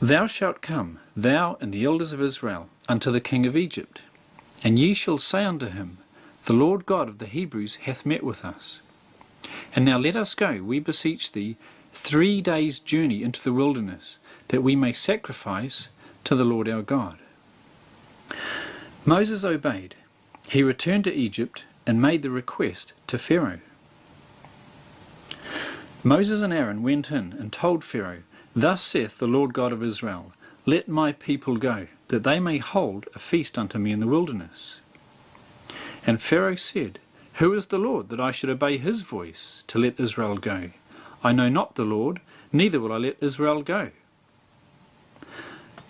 Thou shalt come, thou and the elders of Israel, unto the king of Egypt, and ye shall say unto him, The Lord God of the Hebrews hath met with us. And now let us go, we beseech thee, three days' journey into the wilderness, that we may sacrifice to the Lord our God. Moses obeyed. He returned to Egypt and made the request to Pharaoh. Moses and Aaron went in and told Pharaoh, Thus saith the Lord God of Israel, Let my people go, that they may hold a feast unto me in the wilderness. And Pharaoh said, Who is the Lord, that I should obey his voice, to let Israel go? I know not the Lord, neither will I let Israel go.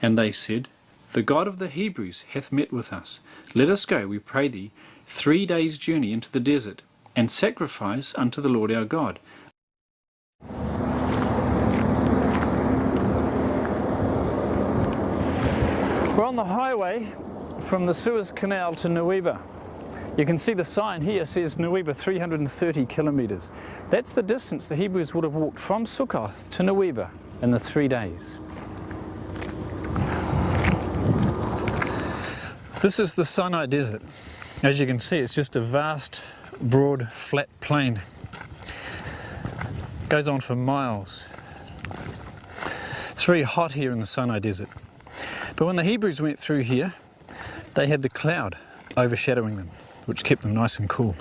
And they said, The God of the Hebrews hath met with us. Let us go, we pray thee, three days' journey into the desert, and sacrifice unto the Lord our God. We're on the highway from the Suez Canal to Nuweiba. You can see the sign here says Nuweiba 330 kilometres. That's the distance the Hebrews would have walked from Sukkoth to Nuweiba in the three days. This is the Sinai Desert. As you can see, it's just a vast, broad, flat plain. It goes on for miles. It's very hot here in the Sinai Desert. But when the Hebrews went through here, they had the cloud overshadowing them, which kept them nice and cool.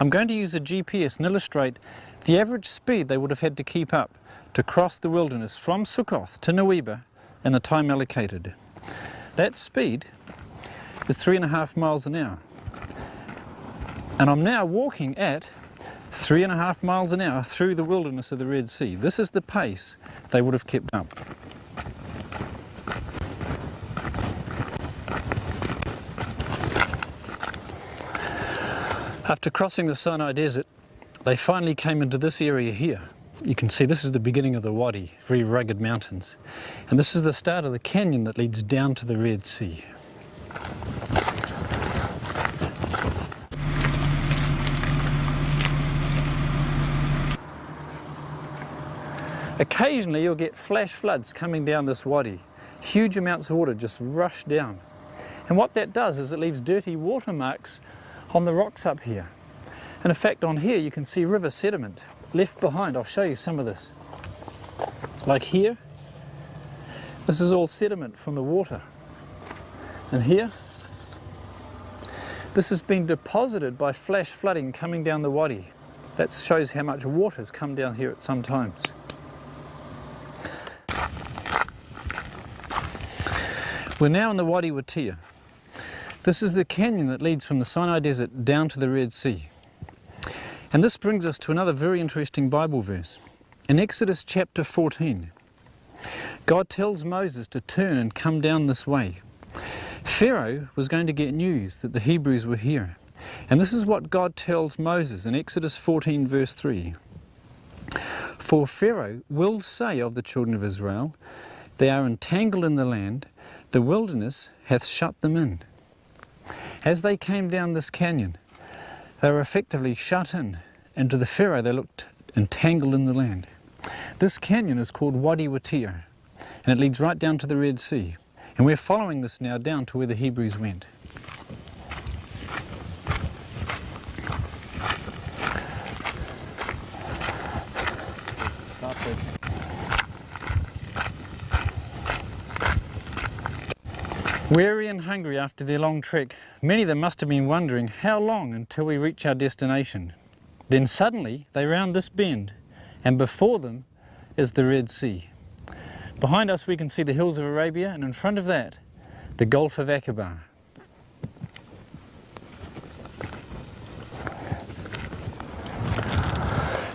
I'm going to use a GPS and illustrate the average speed they would have had to keep up to cross the wilderness from Sukkoth to Nuweiba in the time allocated. That speed is three and a half miles an hour. And I'm now walking at three and a half miles an hour through the wilderness of the Red Sea. This is the pace they would have kept up. After crossing the Sinai Desert, they finally came into this area here. You can see this is the beginning of the Wadi, very rugged mountains. And this is the start of the canyon that leads down to the Red Sea. Occasionally you'll get flash floods coming down this wadi. Huge amounts of water just rush down. And what that does is it leaves dirty water marks on the rocks up here. And in fact on here you can see river sediment left behind. I'll show you some of this. Like here, this is all sediment from the water. And here, this has been deposited by flash flooding coming down the wadi. That shows how much water has come down here at some times. We're now in the Wadi Watir. This is the canyon that leads from the Sinai Desert down to the Red Sea. And this brings us to another very interesting Bible verse. In Exodus chapter 14, God tells Moses to turn and come down this way. Pharaoh was going to get news that the Hebrews were here. And this is what God tells Moses in Exodus 14 verse 3. For Pharaoh will say of the children of Israel, They are entangled in the land, the wilderness hath shut them in. As they came down this canyon, they were effectively shut in, and to the Pharaoh they looked entangled in the land. This canyon is called Wadi Watir, and it leads right down to the Red Sea. And we're following this now down to where the Hebrews went. Weary and hungry after their long trek, many of them must have been wondering how long until we reach our destination. Then suddenly they round this bend, and before them is the Red Sea. Behind us we can see the hills of Arabia, and in front of that, the Gulf of Aqaba.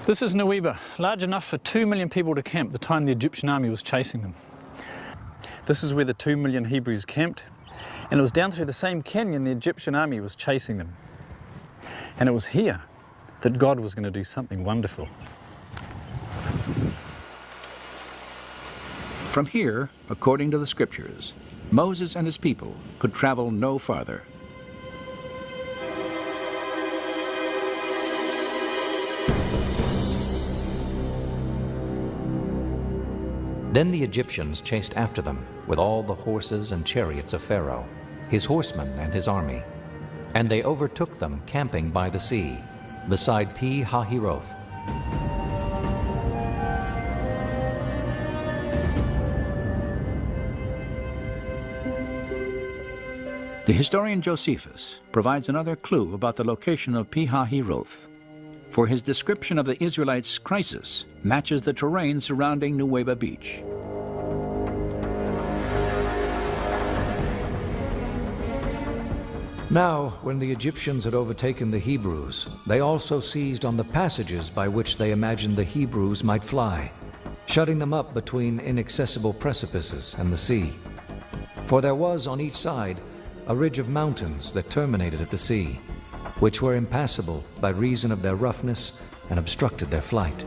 This is Nuweiba, large enough for two million people to camp the time the Egyptian army was chasing them. This is where the two million Hebrews camped, and it was down through the same canyon the Egyptian army was chasing them. And it was here that God was going to do something wonderful. From here, according to the scriptures, Moses and his people could travel no farther. Then the Egyptians chased after them with all the horses and chariots of Pharaoh, his horsemen and his army. And they overtook them camping by the sea, beside Pi Hahiroth. The historian Josephus provides another clue about the location of Pi Hahiroth for his description of the Israelites' crisis matches the terrain surrounding Nuweiba Beach. Now, when the Egyptians had overtaken the Hebrews, they also seized on the passages by which they imagined the Hebrews might fly, shutting them up between inaccessible precipices and the sea. For there was on each side a ridge of mountains that terminated at the sea which were impassable by reason of their roughness and obstructed their flight.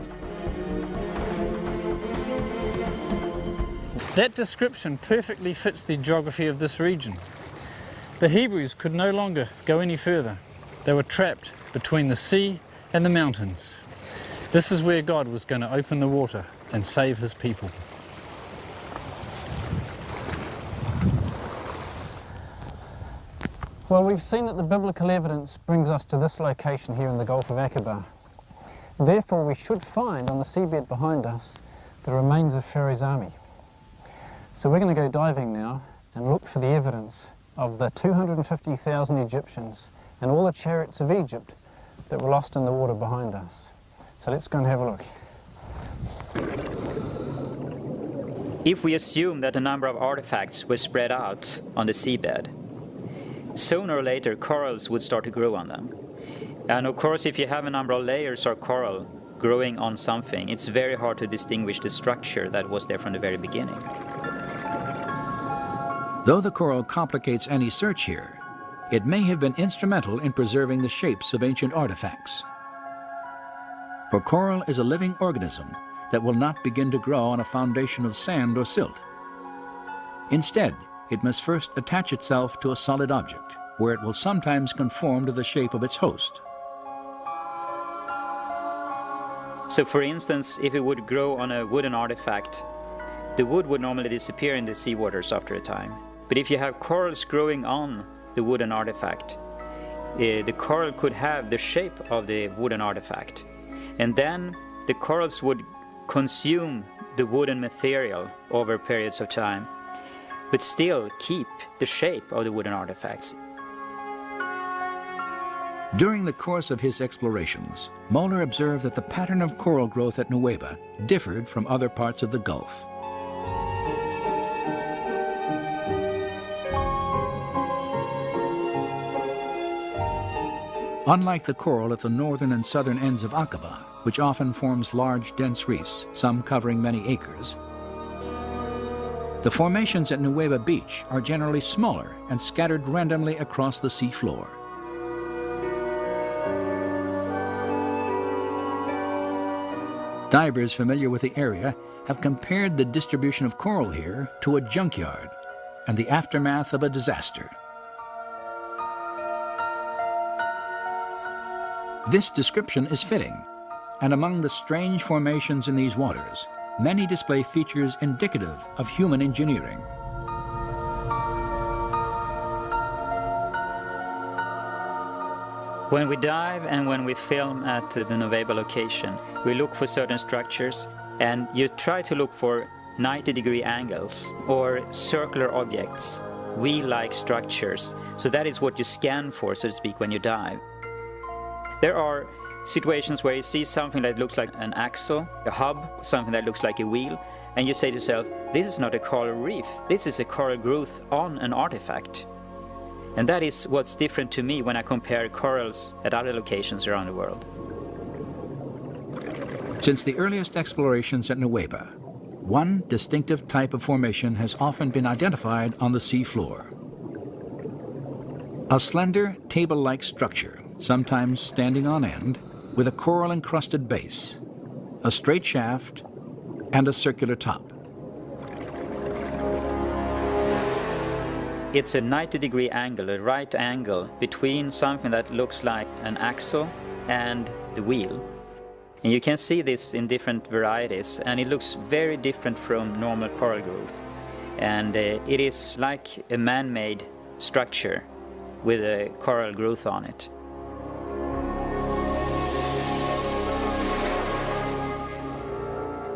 That description perfectly fits the geography of this region. The Hebrews could no longer go any further. They were trapped between the sea and the mountains. This is where God was going to open the water and save his people. Well, we've seen that the biblical evidence brings us to this location here in the Gulf of Aqaba. Therefore, we should find on the seabed behind us the remains of Pharaoh's army. So we're going to go diving now and look for the evidence of the 250,000 Egyptians and all the chariots of Egypt that were lost in the water behind us. So let's go and have a look. If we assume that a number of artifacts were spread out on the seabed, sooner or later corals would start to grow on them. And of course, if you have a number of layers of coral growing on something, it's very hard to distinguish the structure that was there from the very beginning. Though the coral complicates any search here, it may have been instrumental in preserving the shapes of ancient artifacts. For coral is a living organism that will not begin to grow on a foundation of sand or silt. Instead, it must first attach itself to a solid object, where it will sometimes conform to the shape of its host. So for instance, if it would grow on a wooden artifact, the wood would normally disappear in the seawaters after a time. But if you have corals growing on the wooden artifact, uh, the coral could have the shape of the wooden artifact. And then the corals would consume the wooden material over periods of time but still keep the shape of the wooden artifacts. During the course of his explorations, Moeller observed that the pattern of coral growth at Nuweiba differed from other parts of the Gulf. Unlike the coral at the northern and southern ends of Aqaba, which often forms large, dense reefs, some covering many acres, the formations at Nuweiba Beach are generally smaller and scattered randomly across the seafloor. Divers familiar with the area have compared the distribution of coral here to a junkyard and the aftermath of a disaster. This description is fitting, and among the strange formations in these waters, many display features indicative of human engineering. When we dive and when we film at the Nuweiba location, we look for certain structures and you try to look for 90 degree angles or circular objects, wheel-like structures. So that is what you scan for, so to speak, when you dive. There are situations where you see something that looks like an axle, a hub, something that looks like a wheel, and you say to yourself, this is not a coral reef, this is a coral growth on an artifact. And that is what's different to me when I compare corals at other locations around the world. Since the earliest explorations at Nuweiba, one distinctive type of formation has often been identified on the seafloor. A slender, table-like structure, sometimes standing on end, with a coral-encrusted base, a straight shaft, and a circular top. It's a 90 degree angle, a right angle between something that looks like an axle and the wheel. And you can see this in different varieties and it looks very different from normal coral growth. And uh, it is like a man-made structure with a coral growth on it.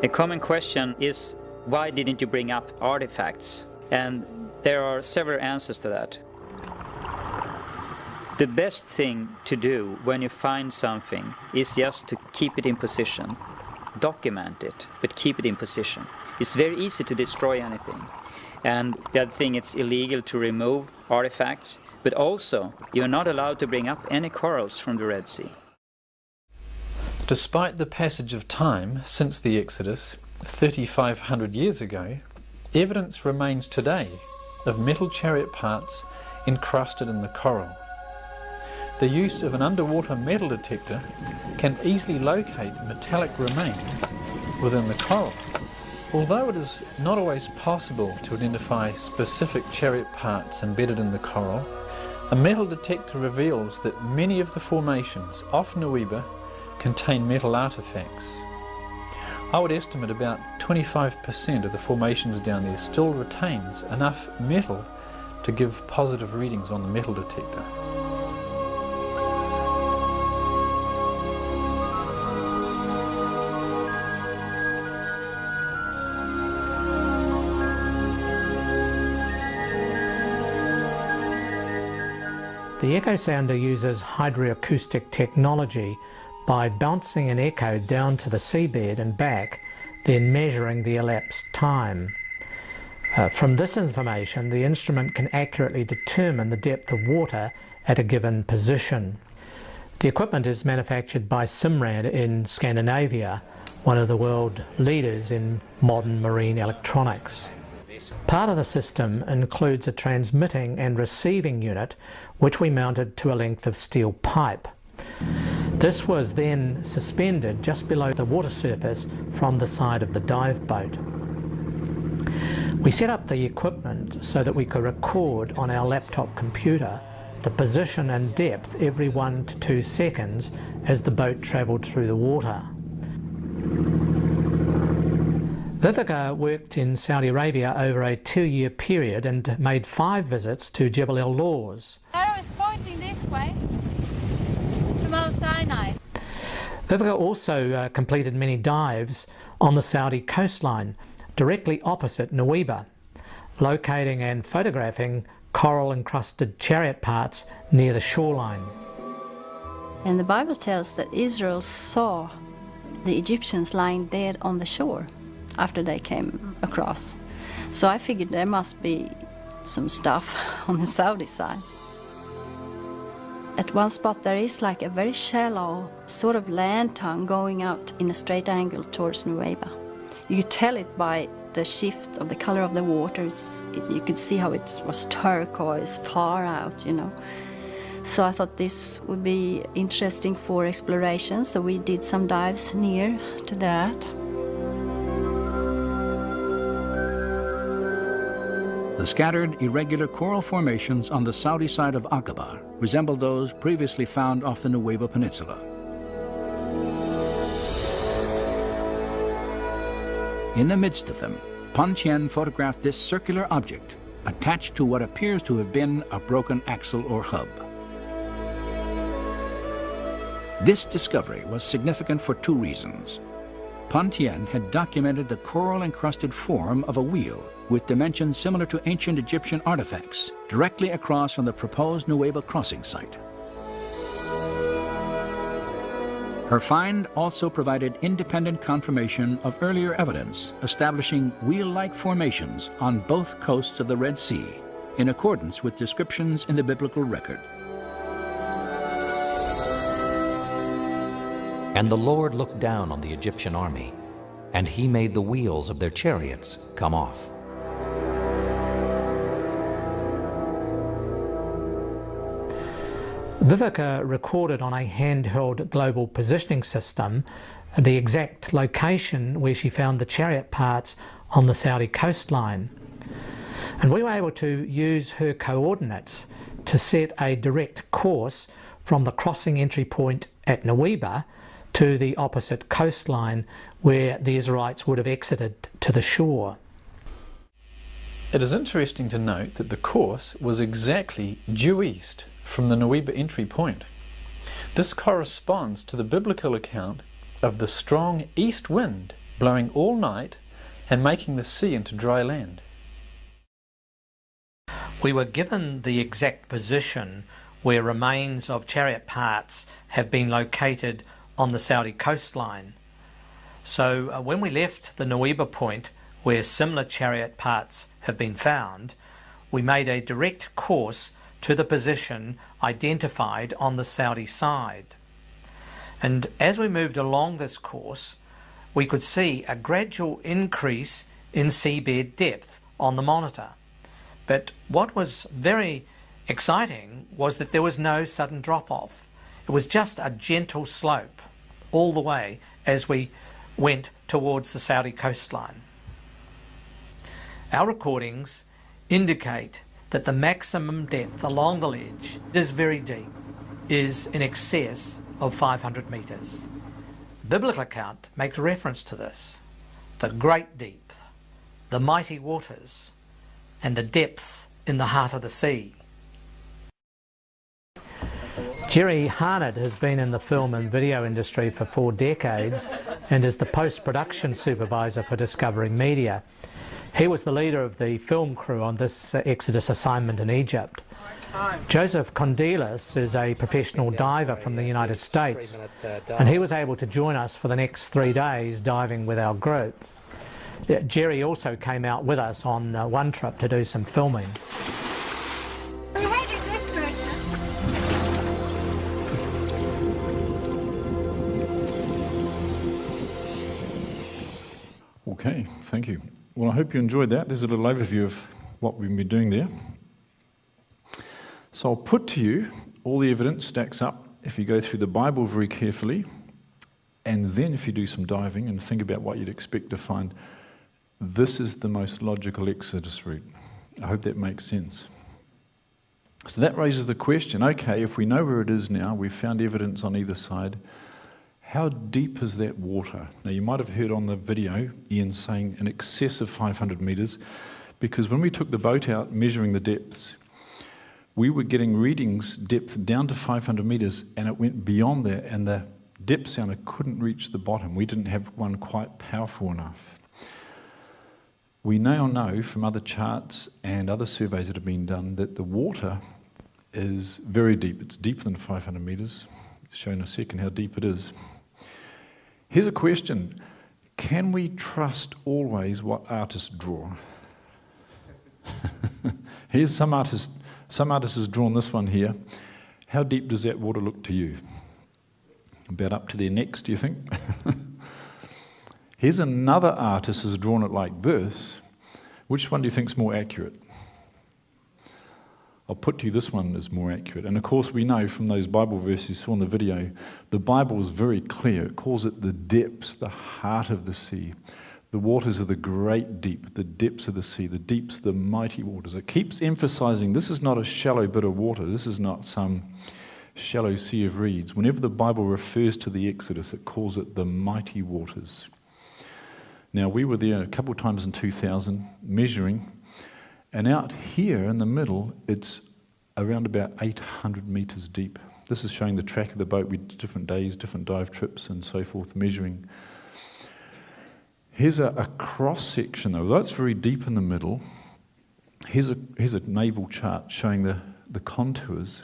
A common question is why didn't you bring up artifacts? And there are several answers to that. The best thing to do when you find something is just to keep it in position. Document it, but keep it in position. It's very easy to destroy anything. And the other thing, it's illegal to remove artifacts, but also you're not allowed to bring up any corals from the Red Sea. Despite the passage of time since the Exodus, 3,500 years ago, evidence remains today of metal chariot parts encrusted in the coral. The use of an underwater metal detector can easily locate metallic remains within the coral. Although it is not always possible to identify specific chariot parts embedded in the coral, a metal detector reveals that many of the formations off Nuweiba contain metal artifacts. I would estimate about 25% of the formations down there still retains enough metal to give positive readings on the metal detector. The echo sounder uses hydroacoustic technology by bouncing an echo down to the seabed and back, then measuring the elapsed time. Uh, from this information, the instrument can accurately determine the depth of water at a given position. The equipment is manufactured by Simrad in Scandinavia, one of the world leaders in modern marine electronics. Part of the system includes a transmitting and receiving unit which we mounted to a length of steel pipe. This was then suspended just below the water surface from the side of the dive boat. We set up the equipment so that we could record on our laptop computer the position and depth every one to two seconds as the boat travelled through the water. Viveka worked in Saudi Arabia over a two-year period and made five visits to Jebel El Lawz. Arrow is pointing this way. Mount Sinai. Viveka also uh, completed many dives on the Saudi coastline, directly opposite Nuweiba, locating and photographing coral encrusted chariot parts near the shoreline. And the Bible tells that Israel saw the Egyptians lying dead on the shore after they came across. So I figured there must be some stuff on the Saudi side. At one spot there is like a very shallow sort of land tongue going out in a straight angle towards Nuweiba. You could tell it by the shift of the color of the water. It, you could see how it was turquoise far out, you know. So I thought this would be interesting for exploration, so we did some dives near to that. The scattered, irregular coral formations on the Saudi side of Aqaba resemble those previously found off the Nuweiba Peninsula. In the midst of them, Pontén photographed this circular object attached to what appears to have been a broken axle or hub. This discovery was significant for two reasons. Pontén had documented the coral-encrusted form of a wheel with dimensions similar to ancient Egyptian artifacts directly across from the proposed Nuweiba crossing site. Her find also provided independent confirmation of earlier evidence establishing wheel-like formations on both coasts of the Red Sea in accordance with descriptions in the biblical record. And the Lord looked down on the Egyptian army, and he made the wheels of their chariots come off. Viveka recorded on a handheld global positioning system the exact location where she found the chariot parts on the Saudi coastline. And we were able to use her coordinates to set a direct course from the crossing entry point at Nuweiba to the opposite coastline where the Israelites would have exited to the shore. It is interesting to note that the course was exactly due east from the Nuweiba entry point. This corresponds to the biblical account of the strong east wind blowing all night and making the sea into dry land. We were given the exact position where remains of chariot parts have been located on the Saudi coastline. So uh, when we left the Nuweiba point where similar chariot parts have been found, we made a direct course to the position identified on the Saudi side. And as we moved along this course, we could see a gradual increase in seabed depth on the monitor. But what was very exciting was that there was no sudden drop off. It was just a gentle slope all the way as we went towards the Saudi coastline. Our recordings indicate that the maximum depth along the ledge is very deep, is in excess of 500 metres. Biblical account makes reference to this. The great deep, the mighty waters, and the depths in the heart of the sea. Jerry Harnett has been in the film and video industry for four decades and is the post-production supervisor for Discovery Media. He was the leader of the film crew on this Exodus assignment in Egypt. Joseph Condelis is a professional diver from the United States, and he was able to join us for the next three days diving with our group. Jerry also came out with us on uh, one trip to do some filming. Okay, thank you. Well, I hope you enjoyed that. There's a little overview of what we've been doing there. So I'll put to you all the evidence stacks up if you go through the Bible very carefully, and then if you do some diving and think about what you'd expect to find, this is the most logical Exodus route. I hope that makes sense. So that raises the question okay, if we know where it is now, we've found evidence on either side, how deep is that water? Now, you might have heard on the video Ian saying in excess of 500 metres, because when we took the boat out measuring the depths, we were getting readings depth down to 500 metres, and it went beyond that, and the depth sounder couldn't reach the bottom. We didn't have one quite powerful enough. We now know from other charts and other surveys that have been done that the water is very deep. It's deeper than 500 metres. Show in a second how deep it is. Here's a question Can we trust always what artists draw? Here's some artist, some artist has drawn this one here, How deep does that water look to you? About up to their necks, do you think? Here's another artist has drawn it like this. Which one do you think is more accurate? I'll put to you this one is more accurate. And of course, we know from those Bible verses you saw in the video, the Bible is very clear. It calls it the depths, the heart of the sea. The waters of the great deep, the depths of the sea, the deeps, the mighty waters. It keeps emphasizing this is not a shallow bit of water, this is not some shallow sea of reeds. Whenever the Bible refers to the Exodus, it calls it the mighty waters. Now, we were there a couple of times in 2000 measuring, and out here in the middle, it's around about 800 meters deep. This is showing the track of the boat. with different days, different dive trips, and so forth, measuring. Here's a, a cross section, though. That's very deep in the middle. Here's a, here's a naval chart showing the, the contours.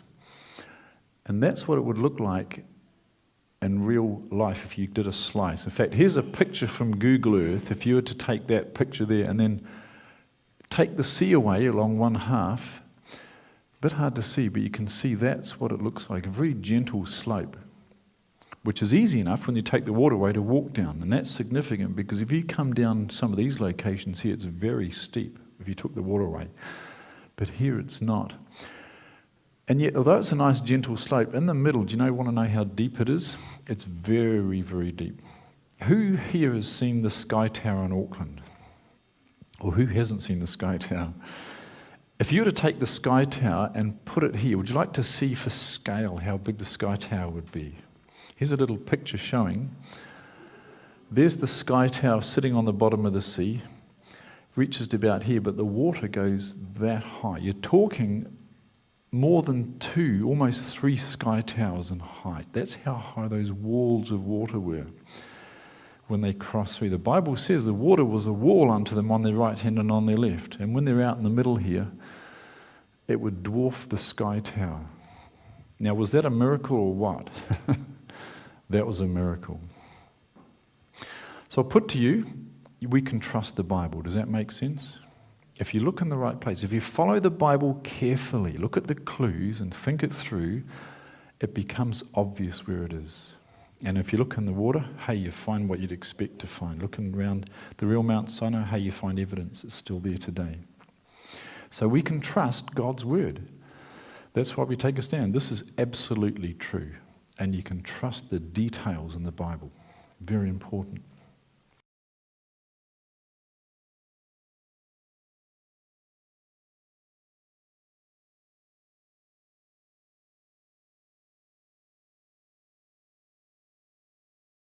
And that's what it would look like in real life if you did a slice. In fact, here's a picture from Google Earth. If you were to take that picture there and then take the sea away along one half, a bit hard to see, but you can see that's what it looks like a very gentle slope, which is easy enough when you take the water away to walk down. And that's significant because if you come down some of these locations here, it's very steep if you took the water away. But here it's not. And yet, although it's a nice gentle slope, in the middle, do you know, want to know how deep it is? It's very, very deep. Who here has seen the Sky Tower in Auckland? Or who hasn't seen the Sky Tower? If you were to take the Sky Tower and put it here, would you like to see for scale how big the Sky Tower would be? Here's a little picture showing. There's the Sky Tower sitting on the bottom of the sea, reaches to about here, but the water goes that high. You're talking more than two, almost three sky towers in height. That's how high those walls of water were when they crossed through. The Bible says the water was a wall unto them on their right hand and on their left. And when they're out in the middle here, it would dwarf the sky tower. Now, was that a miracle or what? that was a miracle. So I'll put to you, we can trust the Bible. Does that make sense? if you look in the right place, if you follow the Bible carefully, look at the clues and think it through, it becomes obvious where it is. And if you look in the water, hey, you find what you'd expect to find. Looking around the real Mount Sinai, hey, you find evidence it's still there today. So we can trust God's word. That's why we take a stand. This is absolutely true. And you can trust the details in the Bible. Very important.